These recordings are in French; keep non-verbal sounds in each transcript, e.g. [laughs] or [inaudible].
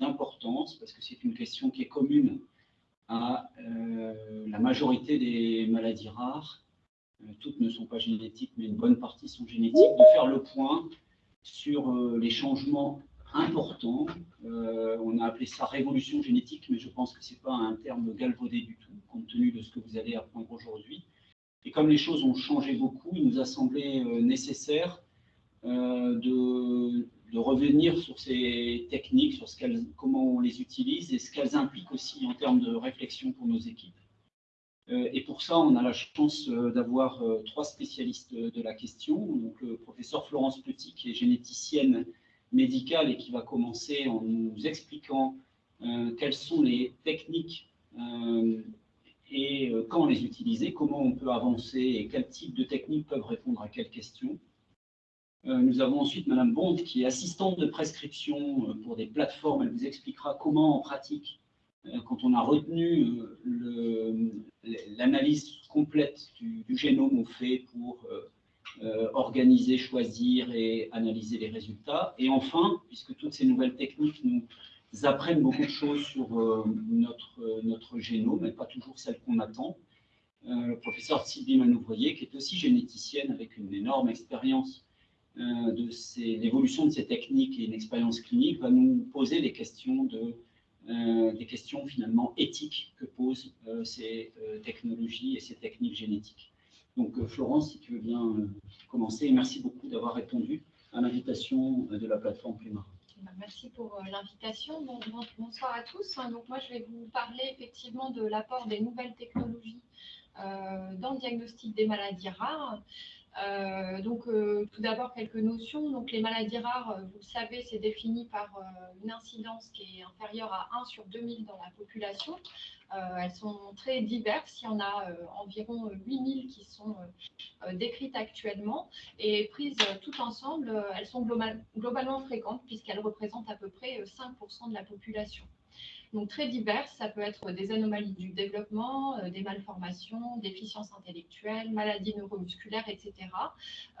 d'importance parce que c'est une question qui est commune à la majorité des maladies rares. toutes ne sont pas génétiques, mais une bonne partie sont génétiques. De faire le point sur les changements importants. on a appelé ça révolution génétique, mais je pense que ce n'est pas un terme galvaudé du tout, compte tenu de ce que vous allez apprendre aujourd'hui. Et comme les choses ont changé beaucoup, il nous a semblé nécessaire de de revenir sur ces techniques, sur ce comment on les utilise et ce qu'elles impliquent aussi en termes de réflexion pour nos équipes. Euh, et pour ça, on a la chance euh, d'avoir euh, trois spécialistes de la question. Donc, le professeur Florence Petit, qui est généticienne médicale et qui va commencer en nous expliquant quelles sont les techniques et quand les utiliser, comment on peut avancer et quel type de techniques peuvent répondre à quelles questions. Euh, nous avons ensuite Madame Bond, qui est assistante de prescription euh, pour des plateformes. Elle vous expliquera comment, en pratique, euh, quand on a retenu l'analyse complète du, génome, on fait pour organiser, choisir et analyser les résultats. Et enfin, puisque toutes ces nouvelles techniques nous apprennent beaucoup de choses sur notre, notre génome, mais pas toujours celles qu'on attend, le professeur Sylvie Manouvrier, qui est aussi généticienne avec une énorme expérience de l'évolution de ces techniques et une expérience clinique va nous poser des questions, de, euh, des questions finalement éthiques que posent euh, ces technologies et ces techniques génétiques. Donc Florence, si tu veux bien commencer, merci beaucoup d'avoir répondu à l'invitation de la plateforme Pluma. Bah, merci pour l'invitation. bonsoir à tous. Donc, moi, je vais vous parler effectivement de l'apport des nouvelles technologies dans le diagnostic des maladies rares. Euh, donc, euh, tout d'abord, quelques notions. Les maladies rares, euh, vous le savez, c'est défini par une incidence qui est inférieure à 1 sur 2000 dans la population. elles sont très diverses. Il y en a environ 8000 qui sont décrites actuellement. Et prises toutes ensemble, elles sont globalement fréquentes puisqu'elles représentent à peu près 5% de la population donc très diverses. Ça peut être des anomalies du développement, euh, des malformations, déficiences intellectuelles, maladies neuromusculaires, etc.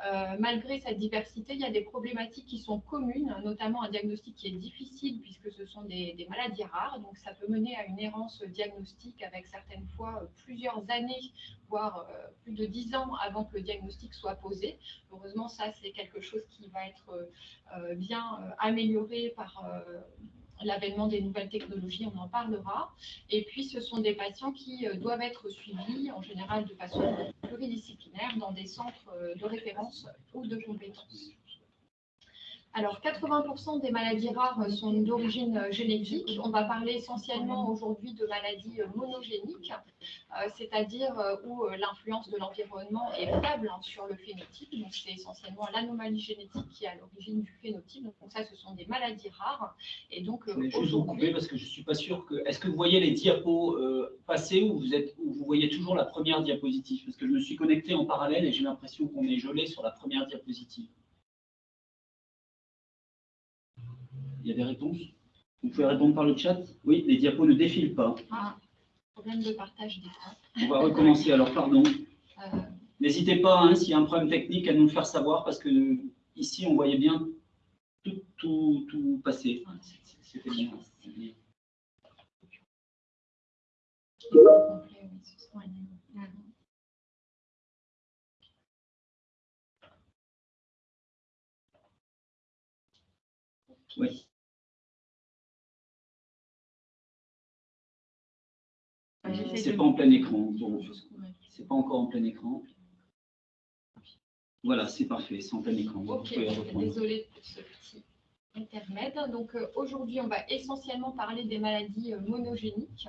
Euh, malgré cette diversité, il y a des problématiques qui sont communes, notamment un diagnostic qui est difficile puisque ce sont des, maladies rares. Donc ça peut mener à une errance diagnostique avec certaines fois euh, plusieurs années, voire plus de dix ans avant que le diagnostic soit posé. Heureusement, ça, c'est quelque chose qui va être bien amélioré par l'avènement des nouvelles technologies, on en parlera. Et puis, ce sont des patients qui euh, doivent être suivis, en général de façon pluridisciplinaire, dans des centres euh, de référence ou de compétences. Alors, 80% des maladies rares sont d'origine euh, génétique. On va parler essentiellement aujourd'hui de maladies euh, monogéniques, euh, c'est-à-dire où l'influence de l'environnement est faible hein, sur le phénotype. Donc, c'est essentiellement l'anomalie génétique qui est à l'origine du phénotype. Donc, ça, ce sont des maladies rares. Et donc, je vais juste vous couper parce que je ne suis pas sûr que... Est-ce que vous voyez les diapos passer ou vous, êtes... ou vous voyez toujours la première diapositive? Parce que je me suis connecté en parallèle et j'ai l'impression qu'on est gelé sur la première diapositive. Y a des réponses Vous pouvez répondre par le chat Oui, les diapos ne défilent pas. Ah, problème de partage d'écran. On va recommencer alors, pardon. Euh. N'hésitez pas, hein, s'il y a un problème technique, à nous le faire savoir, parce que ici, on voyait bien tout, tout, tout passer. C'était bien. Oui. C'est pas en plein écran. C'est pas encore en plein écran. Voilà, c'est parfait, c'est en plein écran. désolé pour ce petit intermède. Donc euh, aujourd'hui, on va essentiellement parler des maladies euh, monogéniques,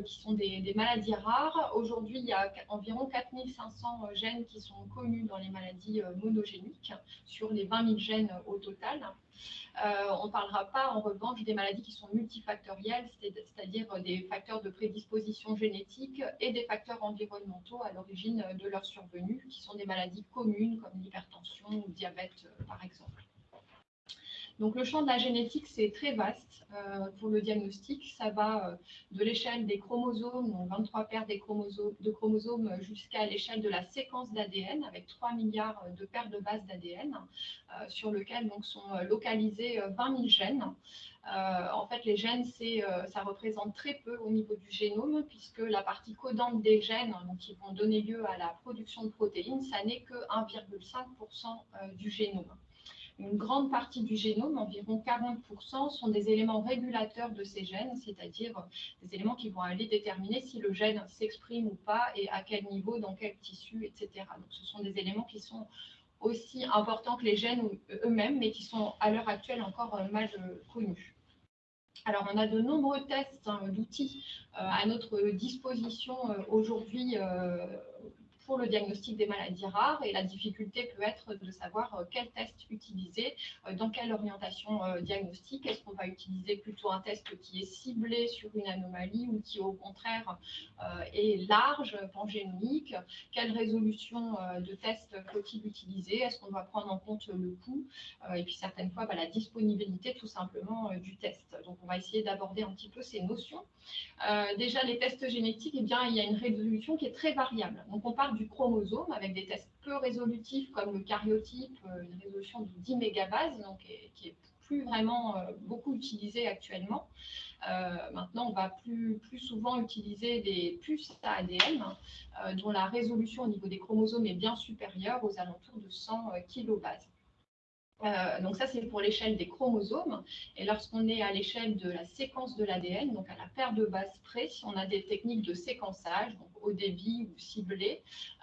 qui sont des, maladies rares. Aujourd'hui, il y a environ 4500 gènes qui sont connus dans les maladies monogéniques, sur les 20 000 gènes au total. Euh, on ne parlera pas en revanche des maladies qui sont multifactorielles, c'est-à-dire des facteurs de prédisposition génétique et des facteurs environnementaux à l'origine de leur survenue, qui sont des maladies communes comme l'hypertension ou le diabète euh, par exemple. Donc le champ de la génétique, c'est très vaste euh, pour le diagnostic. Ça va euh, de l'échelle des chromosomes, donc 23 paires de chromosomes, jusqu'à l'échelle de la séquence d'ADN, avec 3 milliards de paires de bases d'ADN, euh, sur lequel donc, sont localisés 20 000 gènes. en fait, les gènes, ça représente très peu au niveau du génome, puisque la partie codante des gènes, donc, qui vont donner lieu à la production de protéines, ça n'est que 1,5% du génome une grande partie du génome, environ 40%, sont des éléments régulateurs de ces gènes, c'est-à-dire des éléments qui vont aller déterminer si le gène s'exprime ou pas et à quel niveau, dans quel tissu, etc. Donc ce sont des éléments qui sont aussi importants que les gènes eux-mêmes, mais qui sont à l'heure actuelle encore euh, mal euh, connus. Alors, on a de nombreux tests hein, d'outils euh, à notre disposition aujourd'hui le diagnostic des maladies rares et la difficulté peut être de savoir euh, quel test utiliser, euh, dans quelle orientation euh, diagnostique. Est-ce qu'on va utiliser plutôt un test qui est ciblé sur une anomalie ou qui au contraire est large, pangénomique Quelle résolution de test faut-il utiliser? Est-ce qu'on doit prendre en compte le coût? Et puis certaines fois bah, la disponibilité tout simplement du test. Donc on va essayer d'aborder un petit peu ces notions. déjà les tests génétiques, eh bien, il y a une résolution qui est très variable. Donc on parle du chromosome avec des tests peu résolutifs comme le karyotype, euh, une résolution de 10 mégabases, donc qui est plus vraiment euh, beaucoup utilisé actuellement. Euh, maintenant, on va plus, plus souvent utiliser des puces à ADN dont la résolution au niveau des chromosomes est bien supérieure aux alentours de 100 kilobases. Euh, donc ça, c'est pour l'échelle des chromosomes. Et lorsqu'on est à l'échelle de la séquence de l'ADN, donc à la paire de bases près, on a des techniques de séquençage, donc au débit ou ciblé,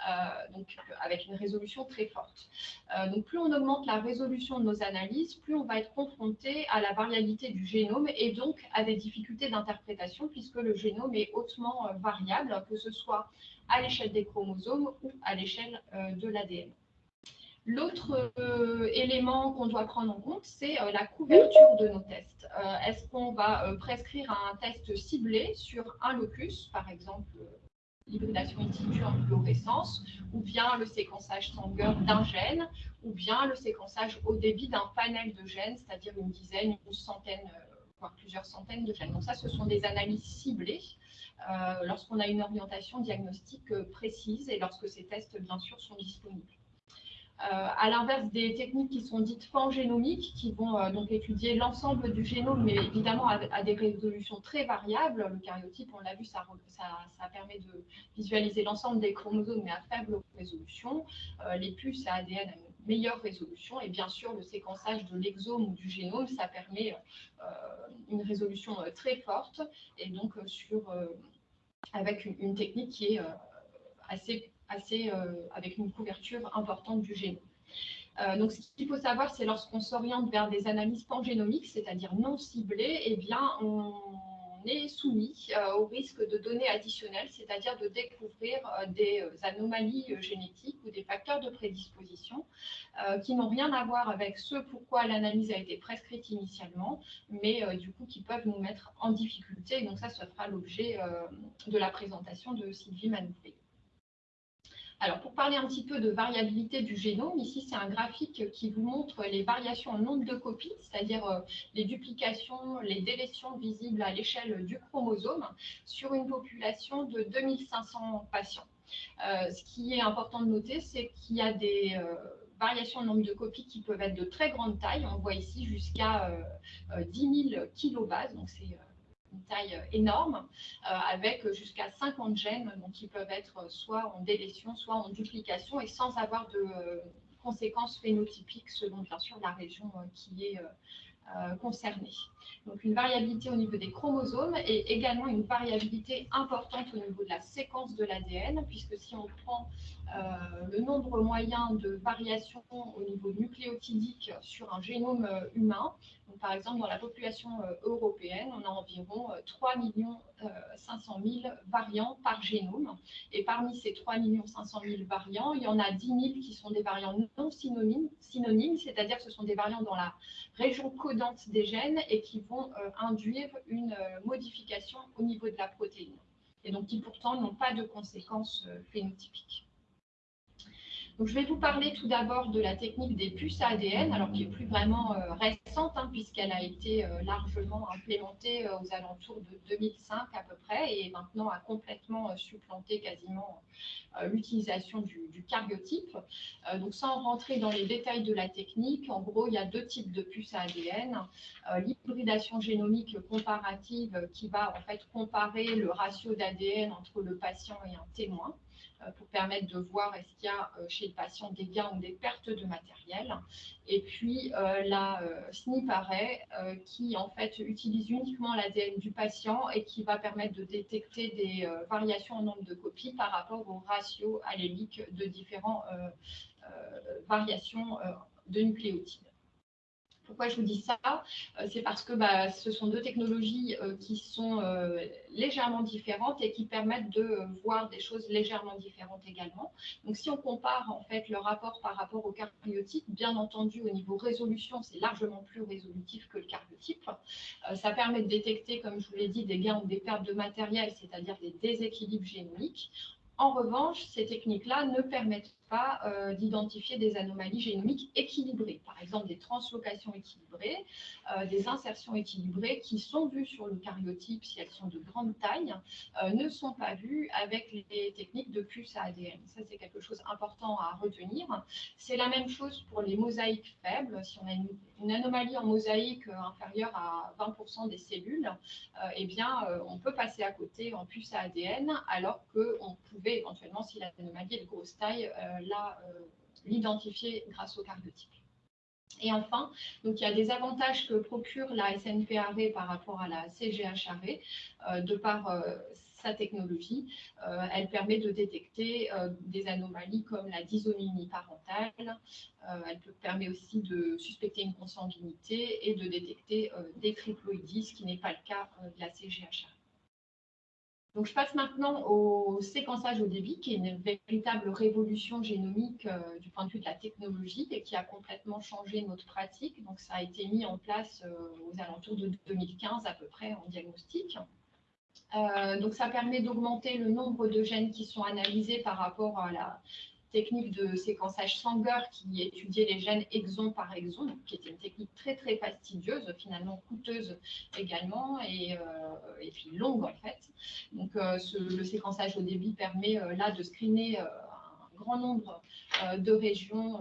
euh, donc avec une résolution très forte. Euh, donc plus on augmente la résolution de nos analyses, plus on va être confronté à la variabilité du génome et donc à des difficultés d'interprétation puisque le génome est hautement variable, que ce soit à l'échelle des chromosomes ou à l'échelle de l'ADN. L'autre euh, élément qu'on doit prendre en compte, c'est euh, la couverture de nos tests. Euh, est-ce qu'on va prescrire un test ciblé sur un locus, par exemple l'hybridation in situ en fluorescence, ou bien le séquençage Sanger d'un gène, ou bien le séquençage au débit d'un panel de gènes, c'est-à-dire une dizaine, une centaine, voire plusieurs centaines de gènes. Donc ça, ce sont des analyses ciblées lorsqu'on a une orientation diagnostique précise et lorsque ces tests, bien sûr, sont disponibles. Euh, à l'inverse des techniques qui sont dites pangénomiques, qui vont euh, donc étudier l'ensemble du génome, mais évidemment à, des résolutions très variables. Le karyotype, on l'a vu, ça, permet de visualiser l'ensemble des chromosomes, mais à faible résolution. Euh, les puces à ADN à meilleure résolution. Et bien sûr, le séquençage de l'exome ou du génome, ça permet une résolution très forte, et donc sur, avec une technique qui est assez euh, avec une couverture importante du génome. Euh, donc, ce qu'il faut savoir, c'est lorsqu'on s'oriente vers des analyses pangénomiques, c'est-à-dire non ciblées, eh bien, on est soumis euh, au risque de données additionnelles, c'est-à-dire de découvrir des anomalies génétiques ou des facteurs de prédisposition qui n'ont rien à voir avec ce pourquoi l'analyse a été prescrite initialement, mais du coup qui peuvent nous mettre en difficulté. donc ça, ce fera l'objet de la présentation de Sylvie Manouflé. Alors, pour parler un petit peu de variabilité du génome, ici, c'est un graphique qui vous montre les variations en nombre de copies, c'est-à-dire euh, les duplications, les délétions visibles à l'échelle du chromosome sur une population de 2500 patients. Euh, ce qui est important de noter, c'est qu'il y a des euh, variations en nombre de copies qui peuvent être de très grande taille. On voit ici jusqu'à 10 000 kilobases, donc c'est une taille euh, énorme, euh, avec jusqu'à 50 gènes, donc ils peuvent être soit en délétion, soit en duplication, et sans avoir de euh, conséquences phénotypiques selon bien sûr la région qui est concernée. Donc une variabilité au niveau des chromosomes et également une variabilité importante au niveau de la séquence de l'ADN, puisque si on prend le nombre moyen de variations au niveau nucléotidique sur un génome humain, par exemple, dans la population euh, européenne, on a environ 3 500 000 variants par génome. Et parmi ces 3 500 000 variants, il y en a 10 000 qui sont des variants non synonymes, synonymes c'est-à-dire que ce sont des variants dans la région codante des gènes et qui vont euh, induire une euh, modification au niveau de la protéine. Et donc qui pourtant n'ont pas de conséquences phénotypiques. Je vais vous parler tout d'abord de la technique des puces ADN, alors qui est plus vraiment euh, récente, hein, puisqu'elle a été euh, largement implémentée euh, aux alentours de 2005 à peu près, et maintenant a complètement supplanté quasiment l'utilisation du, du, donc, sans rentrer dans les détails de la technique, en gros, il y a deux types de puces ADN. L'hybridation génomique comparative qui va en fait comparer le ratio d'ADN entre le patient et un témoin. Euh, pour permettre de voir est-ce qu'il y a euh, chez le patient des gains ou des pertes de matériel. Et puis euh, la SNP array qui en fait utilise uniquement l'ADN du patient et qui va permettre de détecter des variations en nombre de copies par rapport au ratio allélique de différentes variations de nucléotides. Pourquoi je vous dis ça? Euh, C'est parce que bah, ce sont deux technologies euh, qui sont euh, légèrement différentes et qui permettent de voir des choses légèrement différentes également. Donc, si on compare en fait le rapport par rapport au cariotype, bien entendu, au niveau résolution, c'est largement plus résolutif que le cariotype. ça permet de détecter, comme je vous l'ai dit, des gains ou des pertes de matériel, c'est-à-dire des déséquilibres génomiques. En revanche, ces techniques-là ne permettent euh, d'identifier des anomalies génomiques équilibrées, par exemple des translocations équilibrées, euh, des insertions équilibrées qui sont vues sur le cariotype si elles sont de grande taille, euh, ne sont pas vues avec les techniques de puce à ADN. Ça, c'est quelque chose important à retenir. C'est la même chose pour les mosaïques faibles. Si on a une, anomalie en mosaïque inférieure à 20% des cellules, eh bien, on peut passer à côté en puce à ADN, alors qu'on pouvait éventuellement, si l'anomalie est de grosse taille, l'identifier grâce au cariotype. Et enfin, il y a des avantages que procure la SNP-ARRAY par rapport à la CGH-ARRAY euh, de par euh, sa technologie. elle permet de détecter des anomalies comme la dysonomie parentale. elle permet aussi de suspecter une consanguinité et de détecter des triploïdies, ce qui n'est pas le cas de la CGH-ARRAY. Donc, je passe maintenant au séquençage au débit, qui est une véritable révolution génomique euh, du point de vue de la technologie et qui a complètement changé notre pratique. Donc, ça a été mis en place euh, aux alentours de 2015 à peu près en diagnostic. Euh, donc, ça permet d'augmenter le nombre de gènes qui sont analysés par rapport à la technique de séquençage Sanger qui étudiait les gènes exon par exon, qui était une technique très très fastidieuse, finalement coûteuse également et, euh, et puis longue en fait. Donc euh, le séquençage au débit permet euh, là de screener un grand nombre de régions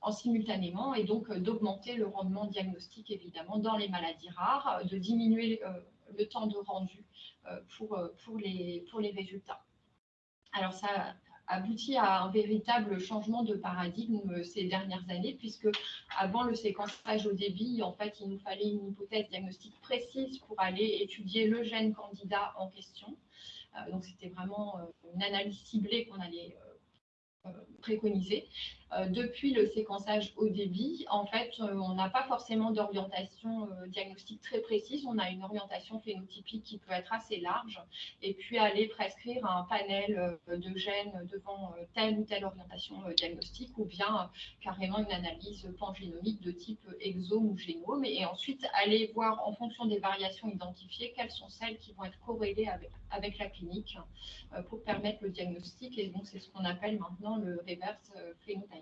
en simultanément et donc d'augmenter le rendement diagnostique évidemment dans les maladies rares, de diminuer le temps de rendu pour, pour, les, pour les résultats. Alors ça abouti à un véritable changement de paradigme euh, ces dernières années, puisque avant le séquençage au débit, en fait, il nous fallait une hypothèse diagnostique précise pour aller étudier le gène candidat en question. Euh, donc, c'était vraiment euh, une analyse ciblée qu'on allait préconiser. Euh, depuis le séquençage au débit, en fait, euh, on n'a pas forcément d'orientation euh, diagnostique très précise. On a une orientation phénotypique qui peut être assez large et puis aller prescrire un panel de gènes devant telle ou telle orientation diagnostique ou bien carrément une analyse pangénomique de type exome ou génome et ensuite aller voir en fonction des variations identifiées quelles sont celles qui vont être corrélées avec, avec la clinique pour permettre le diagnostic. Et donc, c'est ce qu'on appelle maintenant le reverse phénotype.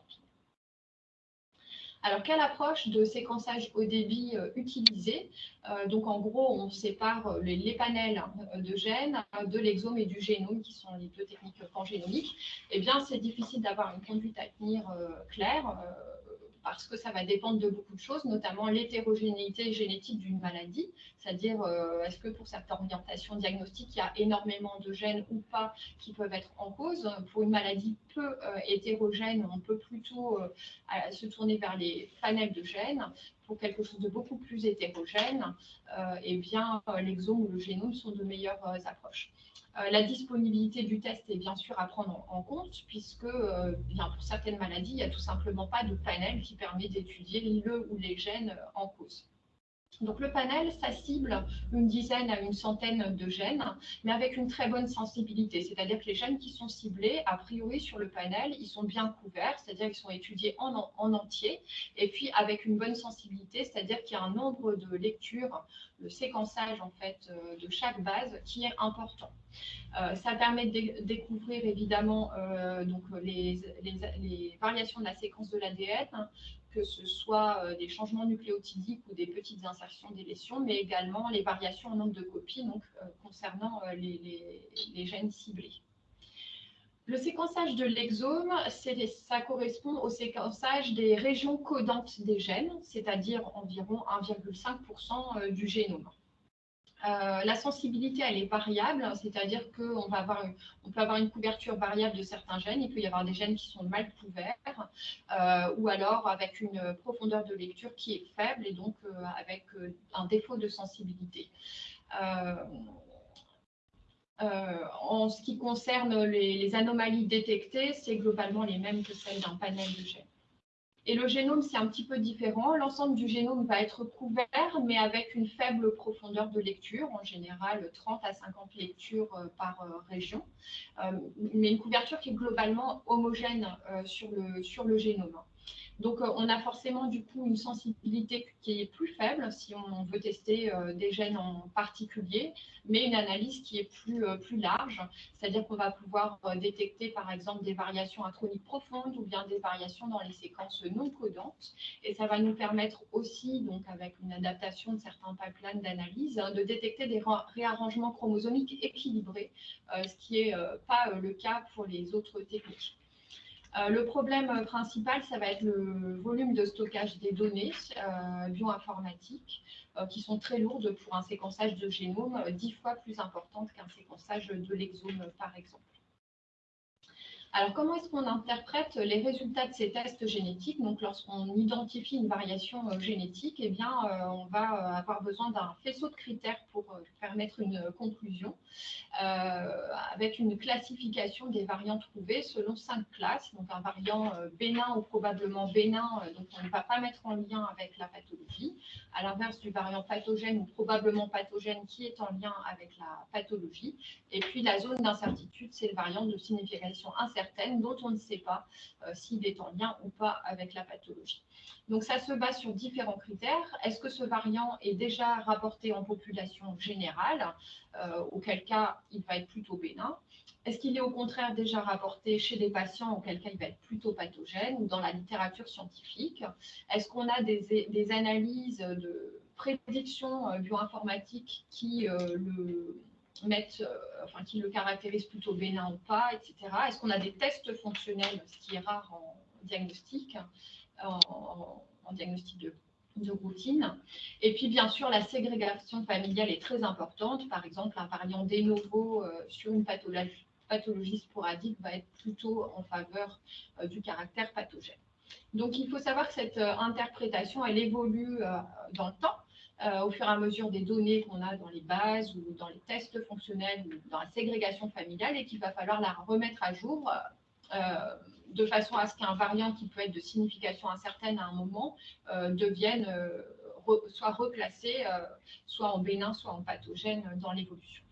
Alors, quelle approche de séquençage au débit euh, utiliser? Euh, Donc, en gros, on sépare euh, les, panels de gènes de l'exome et du génome, qui sont les deux techniques pangénomiques. Eh bien, c'est difficile d'avoir une conduite à tenir claire parce que ça va dépendre de beaucoup de choses, notamment l'hétérogénéité génétique d'une maladie, c'est-à-dire euh, est-ce que pour cette orientation diagnostique, il y a énormément de gènes ou pas qui peuvent être en cause? Pour une maladie peu euh, hétérogène, on peut plutôt euh, se tourner vers les panels de gènes. Pour quelque chose de beaucoup plus hétérogène, eh bien, l'exome ou le génome sont de meilleures approches. Euh, la disponibilité du test est bien sûr à prendre en, compte, puisque euh, pour certaines maladies, il n'y a tout simplement pas de panel qui permet d'étudier le ou les gènes en cause. Donc le panel, ça cible une dizaine à une centaine de gènes, mais avec une très bonne sensibilité. C'est-à-dire que les gènes qui sont ciblés, a priori sur le panel, ils sont bien couverts, c'est-à-dire qu'ils sont étudiés en, entier, et puis avec une bonne sensibilité, c'est-à-dire qu'il y a un nombre de lectures, le séquençage en fait euh, de chaque base qui est important. Euh, ça permet de découvrir évidemment euh, donc les, les, variations de la séquence de l'ADN, que ce soit euh, des changements nucléotidiques ou des petites insertions délétions, mais également les variations en nombre de copies donc, euh, concernant euh, les, gènes ciblés. Le séquençage de l'exome, ça correspond au séquençage des régions codantes des gènes, c'est-à-dire environ 1,5% du génome. Euh, la sensibilité, elle est variable, c'est-à-dire qu'on peut avoir une couverture variable de certains gènes. Il peut y avoir des gènes qui sont mal couverts, euh, ou alors avec une profondeur de lecture qui est faible et donc euh, avec un défaut de sensibilité. en ce qui concerne les anomalies détectées, c'est globalement les mêmes que celles d'un panel de gènes. Et le génome, c'est un petit peu différent. L'ensemble du génome va être couvert, mais avec une faible profondeur de lecture, en général 30 à 50 lectures euh, par euh, région, euh, mais une couverture qui est globalement homogène sur le, sur le génome. Donc, euh, on a forcément du coup une sensibilité qui est plus faible si on veut tester euh, des gènes en particulier, mais une analyse qui est plus, euh, plus large, c'est-à-dire qu'on va pouvoir détecter par exemple des variations introniques profondes ou bien des variations dans les séquences non codantes. Et ça va nous permettre aussi, donc avec une adaptation de certains pipelines d'analyse, hein, de détecter des réarrangements chromosomiques équilibrés, ce qui n'est pas le cas pour les autres techniques. Euh, le problème principal, ça va être le volume de stockage des données euh, bioinformatiques euh, qui sont très lourdes pour un séquençage de génome, dix fois plus importante qu'un séquençage de l'exome, par exemple. Alors, comment est-ce qu'on interprète les résultats de ces tests génétiques? Donc, lorsqu'on identifie une variation euh, génétique, eh bien, euh, on va euh, avoir besoin d'un faisceau de critères pour permettre une conclusion, avec une classification des variants trouvés selon cinq classes. Donc, un variant bénin ou probablement bénin, donc on ne va pas mettre en lien avec la pathologie, à l'inverse du variant pathogène ou probablement pathogène qui est en lien avec la pathologie. Et puis, la zone d'incertitude, c'est le variant de signification incertaine dont on ne sait pas euh, s'il est en lien ou pas avec la pathologie. Donc ça se base sur différents critères. Est-ce que ce variant est déjà rapporté en population générale, euh, auquel cas il va être plutôt bénin? Est-ce qu'il est au contraire déjà rapporté chez des patients, auquel cas il va être plutôt pathogène, ou dans la littérature scientifique? Est-ce qu'on a des, analyses de prédiction euh, bioinformatique qui le euh, enfin, qui le caractérisent plutôt bénin ou pas, etc. Est-ce qu'on a des tests fonctionnels, ce qui est rare en diagnostic, en, diagnostic de, routine? Et puis, bien sûr, la ségrégation familiale est très importante. Par exemple, un variant de novo euh, sur une pathologie, pathologie sporadique va être plutôt en faveur euh, du caractère pathogène. Donc, il faut savoir que cette interprétation, elle évolue dans le temps. Euh, au fur et à mesure des données qu'on a dans les bases ou dans les tests fonctionnels ou dans la ségrégation familiale et qu'il va falloir la remettre à jour euh, de façon à ce qu'un variant qui peut être de signification incertaine à un moment euh, devienne soit reclassé, soit en bénin, soit en pathogène dans l'évolution.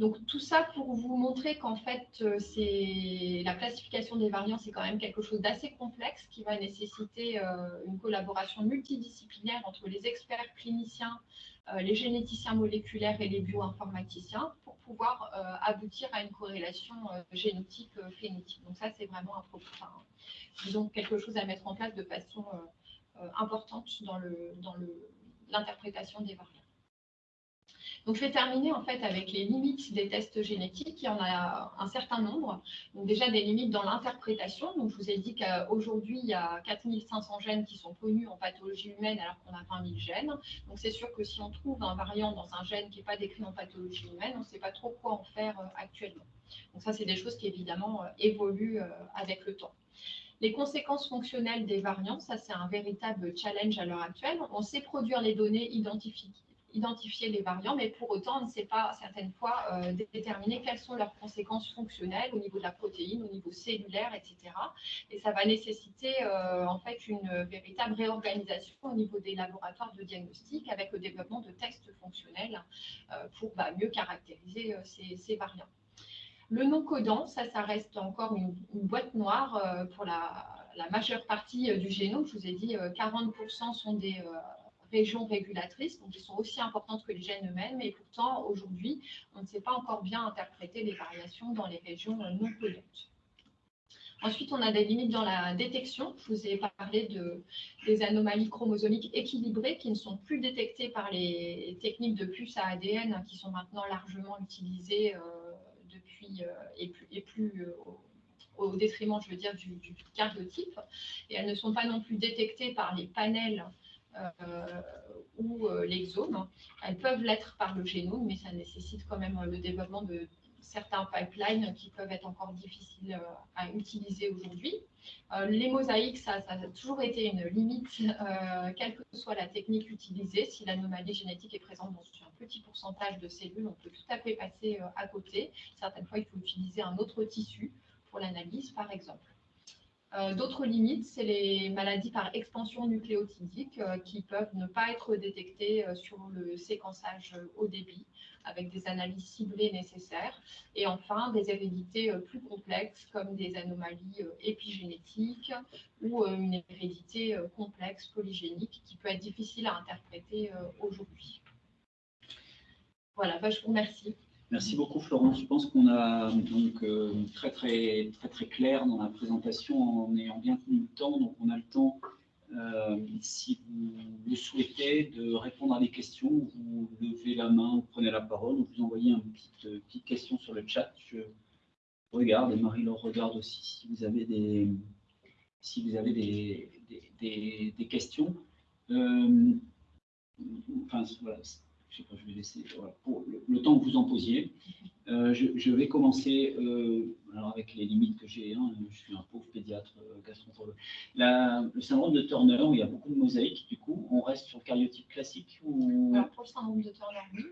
Donc tout ça pour vous montrer qu'en fait, euh, c'est la classification des variants, c'est quand même quelque chose d'assez complexe qui va nécessiter euh, une collaboration multidisciplinaire entre les experts cliniciens, euh, les généticiens moléculaires et les bioinformaticiens pour pouvoir aboutir à une corrélation génétique-phénétique. Donc ça, c'est vraiment disons, quelque chose à mettre en place de façon importante dans l'interprétation des variants. Donc, je vais terminer en fait avec les limites des tests génétiques. Il y en a un certain nombre. Donc, déjà des limites dans l'interprétation. Je vous ai dit qu'aujourd'hui, il y a 4500 gènes qui sont connus en pathologie humaine alors qu'on a 20 000 gènes. Donc, c'est sûr que si on trouve un variant dans un gène qui n'est pas décrit en pathologie humaine, on ne sait pas trop quoi en faire euh, actuellement. Donc, ça, c'est des choses qui évidemment euh, évoluent euh, avec le temps. Les conséquences fonctionnelles des variants, ça c'est un véritable challenge à l'heure actuelle. On sait produire les données identifiées identifier les variants, mais pour autant, on ne sait pas certaines fois euh, déterminer quelles sont leurs conséquences fonctionnelles au niveau de la protéine, au niveau cellulaire, etc. Et ça va nécessiter euh, en fait une véritable réorganisation au niveau des laboratoires de diagnostic avec le développement de tests fonctionnels euh, pour bah, mieux caractériser ces, variants. Le non codant, ça, ça reste encore une, boîte noire pour la, majeure partie du génome. Je vous ai dit, 40% sont des régions régulatrices, donc ils sont aussi importantes que les gènes eux-mêmes, et pourtant, aujourd'hui, on ne sait pas encore bien interpréter les variations dans les régions non codantes. Ensuite, on a des limites dans la détection. Je vous ai parlé de, des anomalies chromosomiques équilibrées qui ne sont plus détectées par les techniques de puces à ADN qui sont maintenant largement utilisées euh, depuis euh, et plus, et plus euh, au, détriment, je veux dire, du, du. Et elles ne sont pas non plus détectées par les panels euh, ou euh, l'exome. Elles peuvent l'être par le génome, mais ça nécessite quand même le développement de certains pipelines qui peuvent être encore difficiles euh, à utiliser aujourd'hui. les mosaïques, ça, ça, a toujours été une limite, quelle que soit la technique utilisée. Si l'anomalie génétique est présente dans un petit pourcentage de cellules, on peut tout à fait passer à côté. Certaines fois, il faut utiliser un autre tissu pour l'analyse, par exemple. Euh, d'autres limites, c'est les maladies par expansion nucléotidique euh, qui peuvent ne pas être détectées euh, sur le séquençage haut débit avec des analyses ciblées nécessaires. Et enfin, des hérédités plus complexes comme des anomalies épigénétiques ou une hérédité complexe polygénique qui peut être difficile à interpréter aujourd'hui. Voilà, bah, je vous remercie. Merci beaucoup Florence. Je pense qu'on a donc euh, très très très très clair dans la présentation en ayant bien tenu le temps. Donc on a le temps, euh, si vous le souhaitez, de répondre à des questions. Vous levez la main, vous prenez la parole, vous envoyez une petite, euh, petite question sur le chat. Je regarde et Marie-Laure regarde aussi si vous avez des si vous avez des, des, des, questions. enfin voilà je sais pas, je vais laisser pour le, temps que vous en posiez. Euh, je, vais commencer euh, alors avec les limites que j'ai. Hein, je suis un pauvre pédiatre euh, gastroentérologue. le syndrome de Turner, où il y a beaucoup de mosaïques, du coup, on reste sur le cariotype classique ou... pour le syndrome de Turner, oui.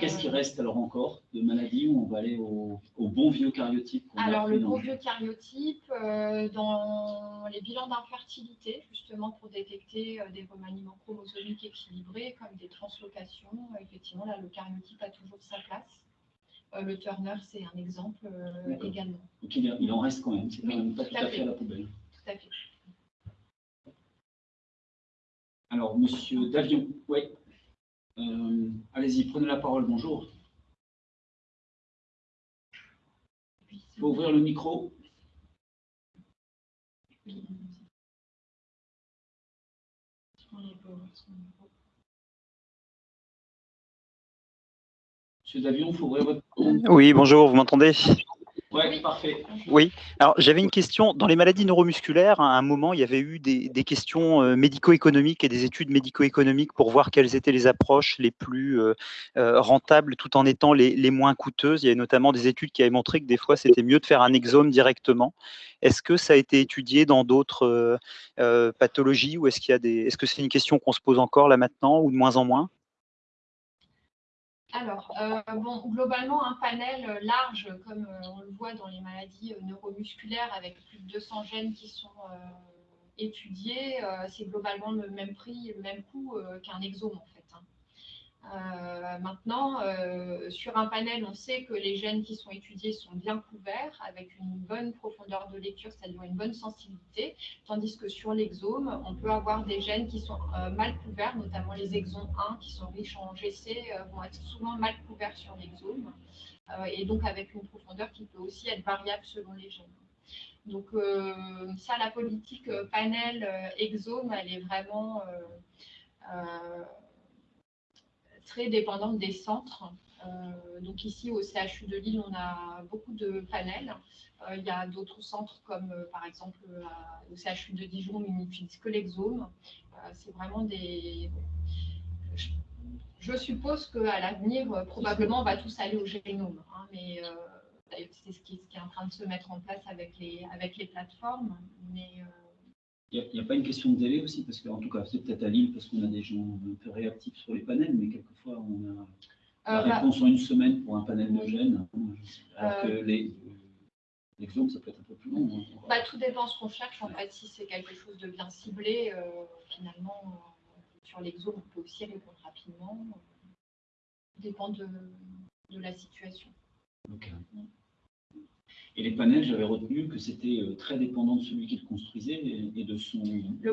Qu'est-ce qui reste alors encore de maladies où on va aller au, bon vieux cariotype Alors, le bon vieux cariotype, dans les bilans d'infertilité, justement pour détecter des remaniements chromosomiques équilibrés, comme des translocations, effectivement, là, le cariotype a toujours sa place. Euh, le Turner, c'est un exemple euh, également. Donc il, en reste quand même, c'est quand même pas tout, à fait. à la poubelle. Tout à fait. Alors, Monsieur Davion, oui. Euh, allez-y, prenez la parole, bonjour. Il faut ouvrir le micro. Monsieur Davion, faut ouvrir votre oui, bonjour, vous m'entendez? Oui, parfait. Oui, alors j'avais une question. Dans les maladies neuromusculaires, à un moment, il y avait eu des, questions euh, médico-économiques et des études médico-économiques pour voir quelles étaient les approches les plus euh, euh, rentables tout en étant les, moins coûteuses. Il y a notamment des études qui avaient montré que des fois, c'était mieux de faire un exome directement. Est-ce que ça a été étudié dans d'autres pathologies ou est-ce qu'il y a des... Est-ce que c'est une question qu'on se pose encore là maintenant ou de moins en moins? Alors, euh, bon, globalement, un panel euh, large, comme euh, on le voit dans les maladies neuromusculaires, avec plus de 200 gènes qui sont étudiés, c'est globalement le même prix, le même coût qu'un exome. Euh, maintenant, euh, sur un panel, on sait que les gènes qui sont étudiés sont bien couverts avec une bonne profondeur de lecture, c'est-à-dire une bonne sensibilité, tandis que sur l'exome, on peut avoir des gènes qui sont euh, mal couverts, notamment les exons 1 qui sont riches en GC vont être souvent mal couverts sur l'exome, et donc avec une profondeur qui peut aussi être variable selon les gènes. Donc ça, la politique panel exome, elle est vraiment très dépendante des centres. Euh, donc ici au CHU de Lille, on a beaucoup de panels. Euh, il y a d'autres centres comme euh, par exemple au CHU de Dijon, n'utilisent que l'exome. C'est vraiment des... Je, suppose qu'à l'avenir, probablement, on va tous aller au génome. Hein, mais c'est ce qui, est en train de se mettre en place avec les, avec les plateformes. Mais Il n'y a, pas une question de délai aussi, parce qu'en tout cas, c'est peut-être à Lille, parce qu'on a des gens un peu réactifs sur les panels, mais quelquefois, on a la euh, bah, réponse en une semaine pour un panel de gènes, alors que les, ça peut être un peu plus long. Hein. Bah, tout dépend de ce qu'on cherche. En fait, si c'est quelque chose de bien ciblé, euh, finalement, euh, sur l'exome, on peut aussi répondre rapidement. dépend de, de la situation. Ok. Et les panels, j'avais retenu que c'était euh, très dépendant de celui qui le construisait et de son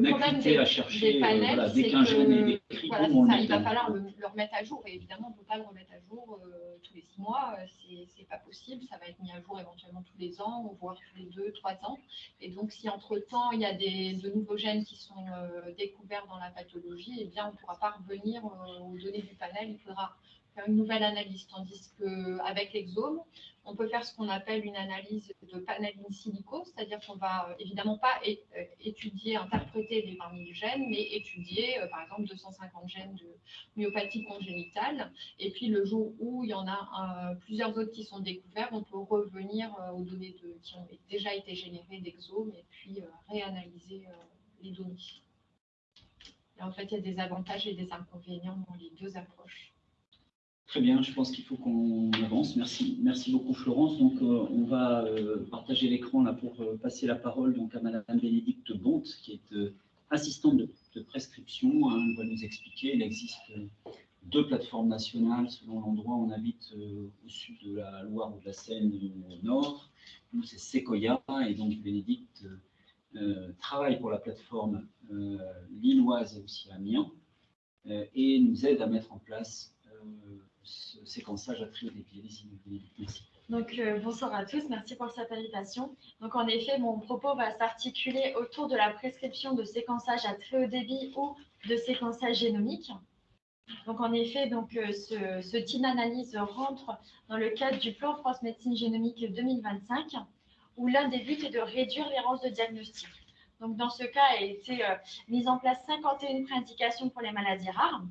acuité à chercher. Des panels, voilà, dès qu'un gène est décrit, voilà, ça, il va falloir le, remettre à jour. Et évidemment, on ne peut pas le remettre à jour euh, tous les six mois. Euh, Ce n'est pas possible. Ça va être mis à jour éventuellement tous les ans, voire tous les deux, trois ans. Et donc, si entre-temps, il y a des, de nouveaux gènes qui sont découverts dans la pathologie, eh bien, on ne pourra pas revenir aux données du panel. Il faudra une nouvelle analyse. Tandis qu'avec l'exome, on peut faire ce qu'on appelle une analyse de panel silico, c'est-à-dire qu'on va euh, évidemment pas euh, étudier, interpréter les 20 000 gènes, mais étudier euh, par exemple 250 gènes de myopathie congénitale. Et puis le jour où il y en a plusieurs autres qui sont découverts, on peut revenir aux données qui ont déjà été générées d'exome et puis réanalyser les données. Et en fait, il y a des avantages et des inconvénients dans les deux approches. Très bien, je pense qu'il faut qu'on avance. Merci, merci beaucoup Florence. Donc, euh, on va euh, partager l'écran là pour euh, passer la parole donc à Madame Bénédicte Bonte, qui est assistante de, prescription. Elle va nous expliquer. Il existe deux plateformes nationales selon l'endroit où on habite au sud de la Loire ou de la Seine au nord. Nous, c'est Sequoia et donc Bénédicte travaille pour la plateforme lilloise et aussi Amiens et nous aide à mettre en place ce séquençage à trio Merci. Donc, euh, bonsoir à tous, merci pour cette invitation. Donc, en effet, mon propos va s'articuler autour de la prescription de séquençage à très haut débit ou de séquençage génomique. Donc, en effet, donc, euh, ce, ce, type d'analyse rentre dans le cadre du plan France Médecine Génomique 2025, où l'un des buts est de réduire l'errance de diagnostic. Donc, dans ce cas, a été euh, mise en place 51 préindications pour les maladies rares.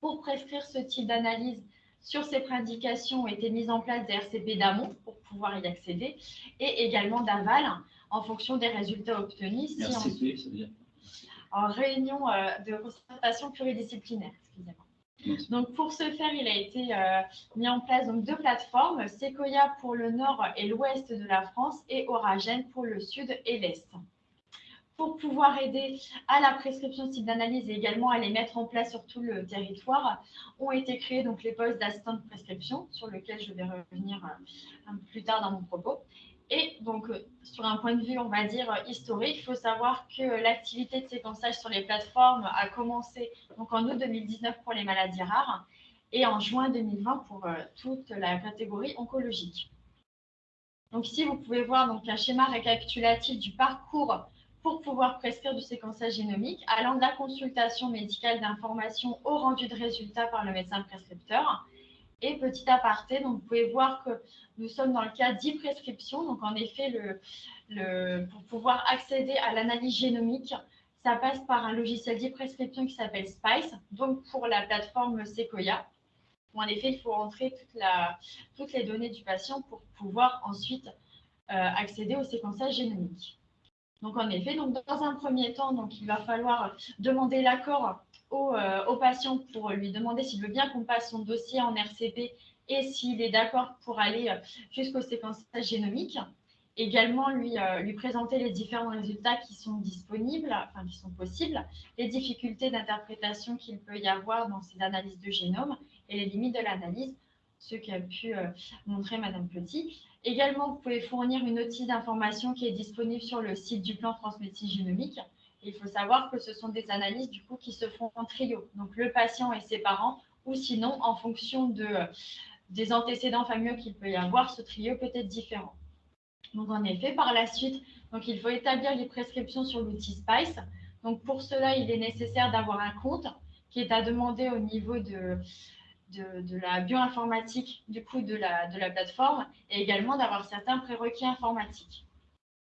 Pour prescrire ce type d'analyse, sur ces préindications ont été mises en place des RCP d'amont pour pouvoir y accéder et également d'aval en fonction des résultats obtenus. Si RCP, ça veut dire En réunion euh, de concertation pluridisciplinaire, excusez-moi. Donc, pour ce faire, il a été euh, mis en place donc, deux plateformes, Sequoia pour le nord et l'ouest de la France et Oragène pour le sud et l'est pour pouvoir aider à la prescription de sites d'analyse et également à les mettre en place sur tout le territoire, ont été créés donc les postes d'assistant de prescription, sur lesquels je vais revenir euh, plus tard dans mon propos. Et donc, euh, sur un point de vue, on va dire, historique, il faut savoir que l'activité de séquençage sur les plateformes a commencé donc, en août 2019 pour les maladies rares et en juin 2020 pour euh, toute la catégorie oncologique. Donc ici, vous pouvez voir donc, un schéma récapitulatif du parcours pour pouvoir prescrire du séquençage génomique, allant de la consultation médicale d'information au rendu de résultats par le médecin prescripteur. Et petit aparté, donc vous pouvez voir que nous sommes dans le cas d'e-prescription. Donc en effet, pour pouvoir accéder à l'analyse génomique, ça passe par un logiciel d'e-prescription qui s'appelle Spice, donc pour la plateforme Sequoia. en effet, il faut entrer toute la, toutes les données du patient pour pouvoir ensuite euh, accéder au séquençage génomique. Donc en effet, donc dans un premier temps, donc il va falloir demander l'accord au, euh, patient pour lui demander s'il veut bien qu'on passe son dossier en RCP et s'il est d'accord pour aller euh, jusqu'au séquençage génomique. Également, lui, euh, lui présenter les différents résultats qui sont disponibles, enfin qui sont possibles, les difficultés d'interprétation qu'il peut y avoir dans ces analyses de génome et les limites de l'analyse, ce qu'a pu montrer Madame Petit. Également, vous pouvez fournir une notice d'information qui est disponible sur le site du plan Transmédecine Génomique. Il faut savoir que ce sont des analyses du coup qui se font en trio, donc le patient et ses parents, ou sinon en fonction de, des antécédents familiaux qu'il peut y avoir, ce trio peut être différent. Donc en effet, par la suite, donc il faut établir les prescriptions sur l'outil Spice. Donc pour cela, il est nécessaire d'avoir un compte qui est à demander au niveau de, de, la bioinformatique du coup de la, plateforme et également d'avoir certains prérequis informatiques.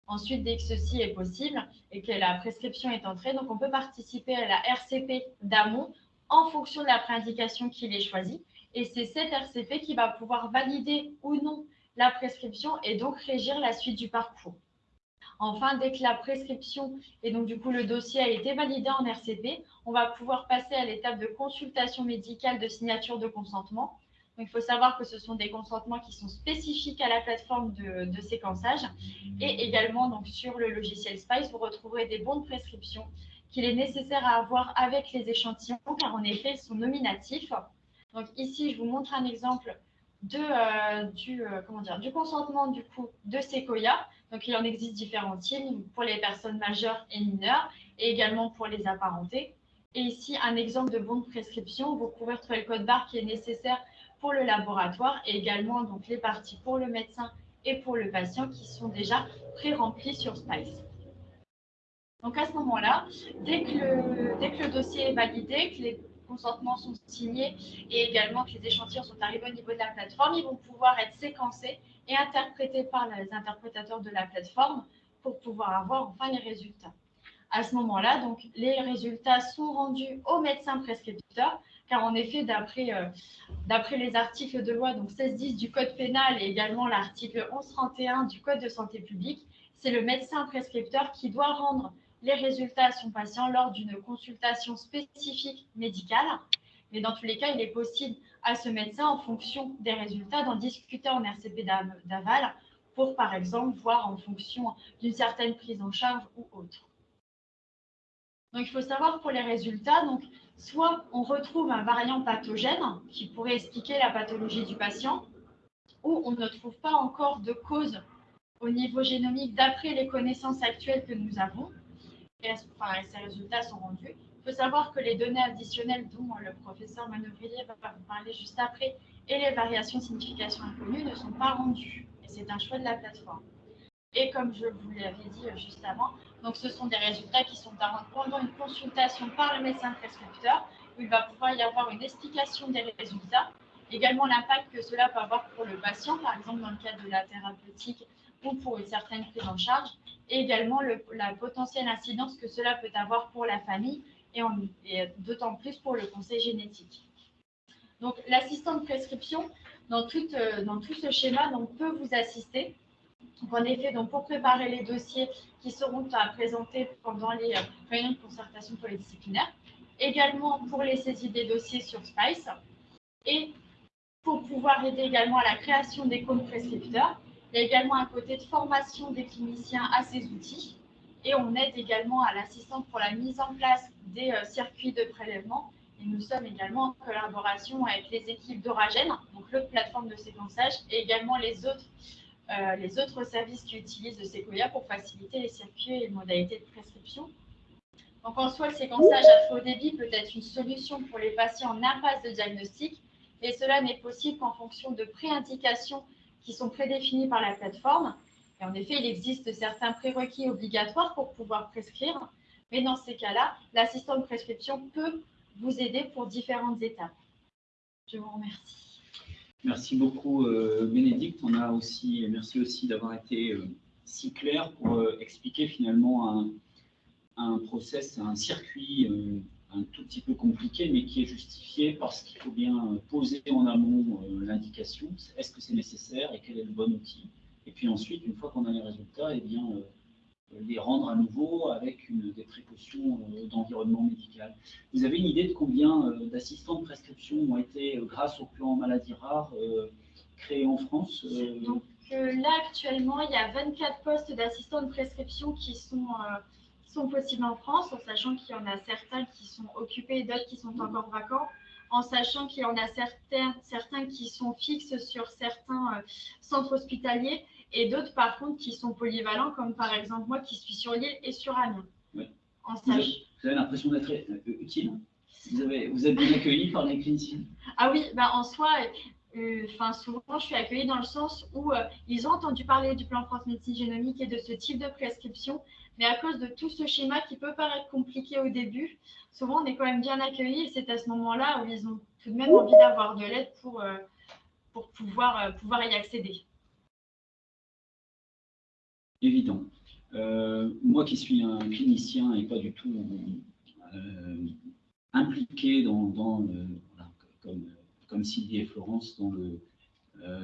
Ensuite, dès que ceci est possible et que la prescription est entrée, donc on peut participer à la RCP d'amont en fonction de la préindication qu'il est choisie. Et c'est cette RCP qui va pouvoir valider ou non la prescription et donc régir la suite du parcours. Enfin, dès que la prescription et donc du coup le dossier a été validé en RCP, on va pouvoir passer à l'étape de consultation médicale de signature de consentement. Il faut savoir que ce sont des consentements qui sont spécifiques à la plateforme de, séquençage. Et également, donc, sur le logiciel Spice, vous retrouverez des bons de prescription qu'il est nécessaire à avoir avec les échantillons, car en effet, ils sont nominatifs. Donc ici, je vous montre un exemple de, euh, du, euh, comment dire, du consentement du coup de Sequoia. Donc il en existe différents types pour les personnes majeures et mineures et également pour les apparentés. Et ici, un exemple de bon de prescription. Vous pouvez retrouver le code barre qui est nécessaire pour le laboratoire et également donc les parties pour le médecin et pour le patient qui sont déjà pré-remplis sur Spice. Donc à ce moment-là, dès que le dossier est validé, que les consentements sont signés et également que les échantillons sont arrivés au niveau de la plateforme, ils vont pouvoir être séquencés et interprétés par les interprétateurs de la plateforme pour pouvoir avoir enfin les résultats. À ce moment-là, donc, les résultats sont rendus au médecin prescripteur, car en effet, d'après euh, les articles de loi donc 1610 du Code pénal et également l'article 1131 du Code de santé publique, c'est le médecin prescripteur qui doit rendre les résultats à son patient lors d'une consultation spécifique médicale. Mais dans tous les cas, il est possible à ce médecin, en fonction des résultats, d'en discuter en RCP d'aval pour, par exemple, voir en fonction d'une certaine prise en charge ou autre. Donc, il faut savoir pour les résultats, donc, soit on retrouve un variant pathogène qui pourrait expliquer la pathologie du patient, ou on ne trouve pas encore de cause au niveau génomique d'après les connaissances actuelles que nous avons et, ces résultats sont rendus. Il faut savoir que les données additionnelles dont le professeur Manœuvrier va vous parler juste après et les variations signification inconnues ne sont pas rendues. Et c'est un choix de la plateforme. Et comme je vous l'avais dit juste avant, donc ce sont des résultats qui sont à rendre pendant une consultation par le médecin prescripteur, où il va pouvoir y avoir une explication des résultats, également l'impact que cela peut avoir pour le patient, par exemple dans le cadre de la thérapeutique ou pour une certaine prise en charge, et également la potentielle incidence que cela peut avoir pour la famille et, d'autant plus pour le conseil génétique. Donc, l'assistant de prescription, dans tout, euh, dans tout ce schéma, donc, peut vous assister. en effet, donc, pour préparer les dossiers qui seront à présenter pendant les euh, réunions de concertation polydisciplinaire, également pour les saisies des dossiers sur SPICE, et pour pouvoir aider également à la création des comptes prescripteurs il y a également un côté de formation des cliniciens à ces outils et on aide également à l'assistante pour la mise en place des euh, circuits de prélèvement. Et nous sommes également en collaboration avec les équipes d'Oragène, donc l'autre plateforme de séquençage, et également les autres, euh, les autres services qui utilisent le Sequoia pour faciliter les circuits et les modalités de prescription. Donc en soi, le séquençage à faux débit peut être une solution pour les patients en impasse de diagnostic, et cela n'est possible qu'en fonction de préindications qui sont prédéfinis par la plateforme. Et en effet, il existe certains prérequis obligatoires pour pouvoir prescrire, mais dans ces cas-là, l'assistant de prescription peut vous aider pour différentes étapes. Je vous remercie. Merci beaucoup, euh, Bénédicte. On a aussi, merci aussi d'avoir été euh, si clair pour euh, expliquer finalement un, un process, un circuit un tout petit peu compliqué, mais qui est justifié parce qu'il faut bien poser en amont euh, l'indication, est-ce que c'est nécessaire et quel est le bon outil? Et puis ensuite, une fois qu'on a les résultats, eh bien, euh, les rendre à nouveau avec une, des précautions euh, d'environnement médical. Vous avez une idée de combien d'assistants de prescription ont été, grâce au plan maladie rare, créés en France Donc là, actuellement, il y a 24 postes d'assistants de prescription qui sont sont possibles en France, en sachant qu'il y en a certains qui sont occupés et d'autres qui sont encore vacants, en sachant qu'il y en a certains, certains qui sont fixes sur certains euh, centres hospitaliers et d'autres par contre qui sont polyvalents, comme par exemple moi qui suis sur l'île et sur Amiens. En vous, avez, vous avez l'impression d'être euh, utile vous, avez, vous êtes bien accueilli par les cliniciens. Ah oui, bah en soi, euh, enfin, souvent, je suis accueillie dans le sens où ils ont entendu parler du plan France Médecine Génomique et de ce type de prescription, mais à cause de tout ce schéma qui peut paraître compliqué au début, souvent on est quand même bien accueillis et c'est à ce moment-là où ils ont tout de même envie d'avoir de l'aide pour, euh, pour pouvoir, euh, pouvoir y accéder. Évident. Euh, moi qui suis un clinicien et pas du tout impliqué dans, dans comme, comme Sylvie et Florence dans le,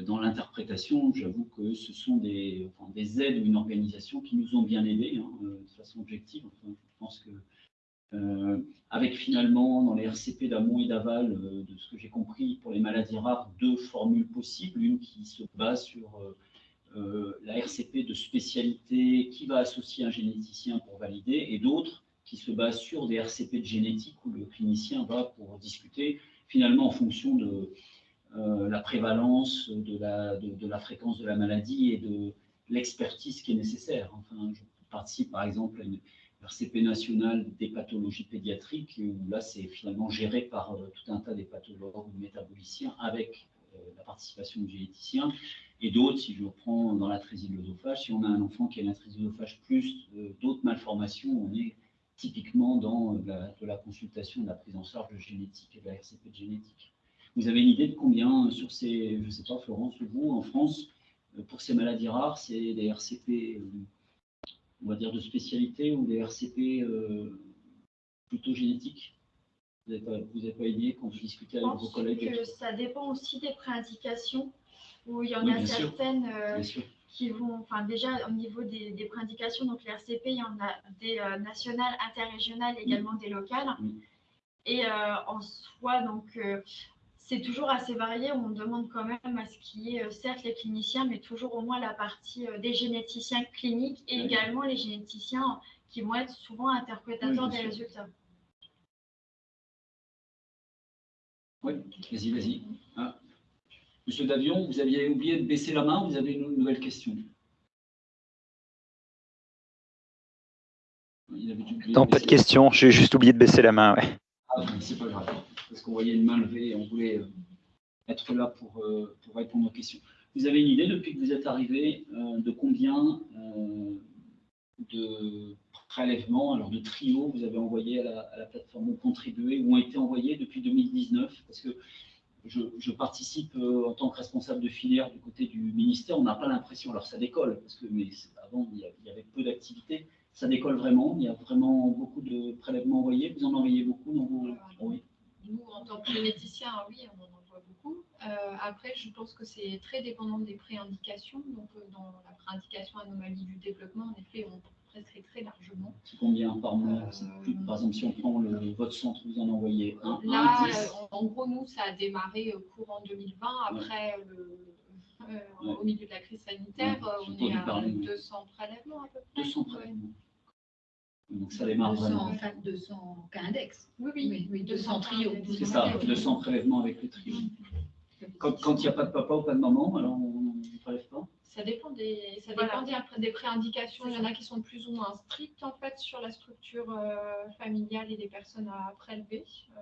dans l'interprétation, j'avoue que ce sont des, des, aides ou une organisation qui nous ont bien aidés hein, de façon objective. je pense que avec finalement dans les RCP d'amont et d'aval, de ce que j'ai compris pour les maladies rares, deux formules possibles, une qui se base sur la RCP de spécialité qui va associer un généticien pour valider, et d'autres qui se basent sur des RCP de génétique où le clinicien va pour discuter finalement en fonction de euh, la prévalence, de la, fréquence de la maladie et de l'expertise qui est nécessaire. Enfin, je participe par exemple à une RCP nationale des pathologies pédiatriques où là c'est finalement géré par euh, tout un tas des pathologues ou métaboliciens avec euh, la participation du généticien et d'autres, si je reprends dans la de l'œsophage, si on a un enfant qui a une de l'œsophage plus d'autres malformations, on est typiquement dans la, de la consultation, de la prise en charge de génétique et de la RCP de génétique. Vous avez une idée de combien sur ces, je ne sais pas Florence, vous, en France, euh, pour ces maladies rares, c'est des RCP, euh, on va dire de spécialité ou des RCP euh, plutôt génétiques? Vous n'avez pas, idée quand vous discutez avec vos collègues? Que Ça dépend aussi des préindications, où il y en a certaines qui vont, enfin déjà au niveau des, des préindications, donc les RCP, il y en a des euh, nationales, interrégionales, également des locales. Et euh, en soi, donc euh, c'est toujours assez varié. On demande quand même à ce qu'il y ait, certes, les cliniciens, mais toujours au moins la partie des généticiens cliniques et également les généticiens qui vont être souvent interprétateurs des résultats. Oui, vas-y, vas-y. Ah. Monsieur Davion, vous aviez oublié de baisser la main, vous avez une nouvelle question. non, pas de question, j'ai juste oublié de baisser la main. Ouais. Ah, c'est pas grave, parce qu'on voyait une main levée et on voulait euh, être là pour, euh, pour, répondre aux questions. Vous avez une idée, depuis que vous êtes arrivé, euh, de combien de prélèvements, alors de trios, vous avez envoyé à la, à la plateforme ou contribué, ou ont été envoyés depuis 2019 Parce que je, participe en tant que responsable de filière du côté du ministère, on n'a pas l'impression, alors ça décolle, parce que mais avant il y avait peu d'activités, ça décolle vraiment, il y a vraiment beaucoup de prélèvements envoyés, vous en envoyez beaucoup dans vos... Oui. Nous, en tant que généticiens, oui, on en envoie beaucoup. Euh, après, je pense que c'est très dépendant des préindications. Donc, euh, dans la préindication anomalie du développement, en effet, on presque très largement. C'est combien par mois euh, Par exemple, si on prend le, votre centre, vous en envoyez un Là, en, gros, nous, ça a démarré courant 2020. Après, le, au milieu de la crise sanitaire, on est à 200 prélèvements à peu près. 200 prélèvements. Donc ça démarre 200, vraiment. Enfin, 200 cas index. Oui, oui, oui, 200, trios. C'est ça, 200 prélèvements avec le trio. Quand il n'y a pas de papa ou pas de maman, alors on ne prélève pas ça dépend des, ça dépend des, préindications. Il y en a qui sont plus ou moins strictes en fait sur la structure euh, familiale et des personnes à prélever. Euh,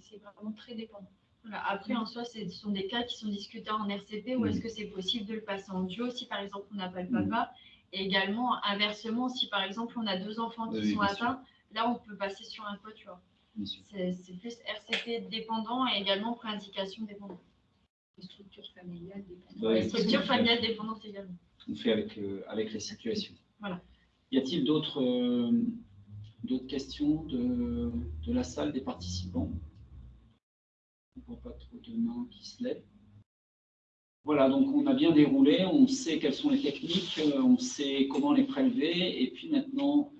c'est vraiment très dépendant. Après, en soi, ce sont des cas qui sont discutés en RCP ou est-ce que c'est possible de le passer en duo si par exemple on n'a pas le papa Et également, inversement, si par exemple on a deux enfants qui sont atteints, là on peut passer sur un quatuor. C'est plus RCP dépendant et également préindication dépendante structure familiale dépendante. structure familiale dépendante également. On fait avec, euh, avec la situation. Voilà. Y a-t-il d'autres euh, d'autres questions de, de, la salle des participants? On ne voit pas trop de mains qui se lèvent. Voilà, donc on a bien déroulé, on sait quelles sont les techniques, euh, on sait comment les prélever, et puis maintenant,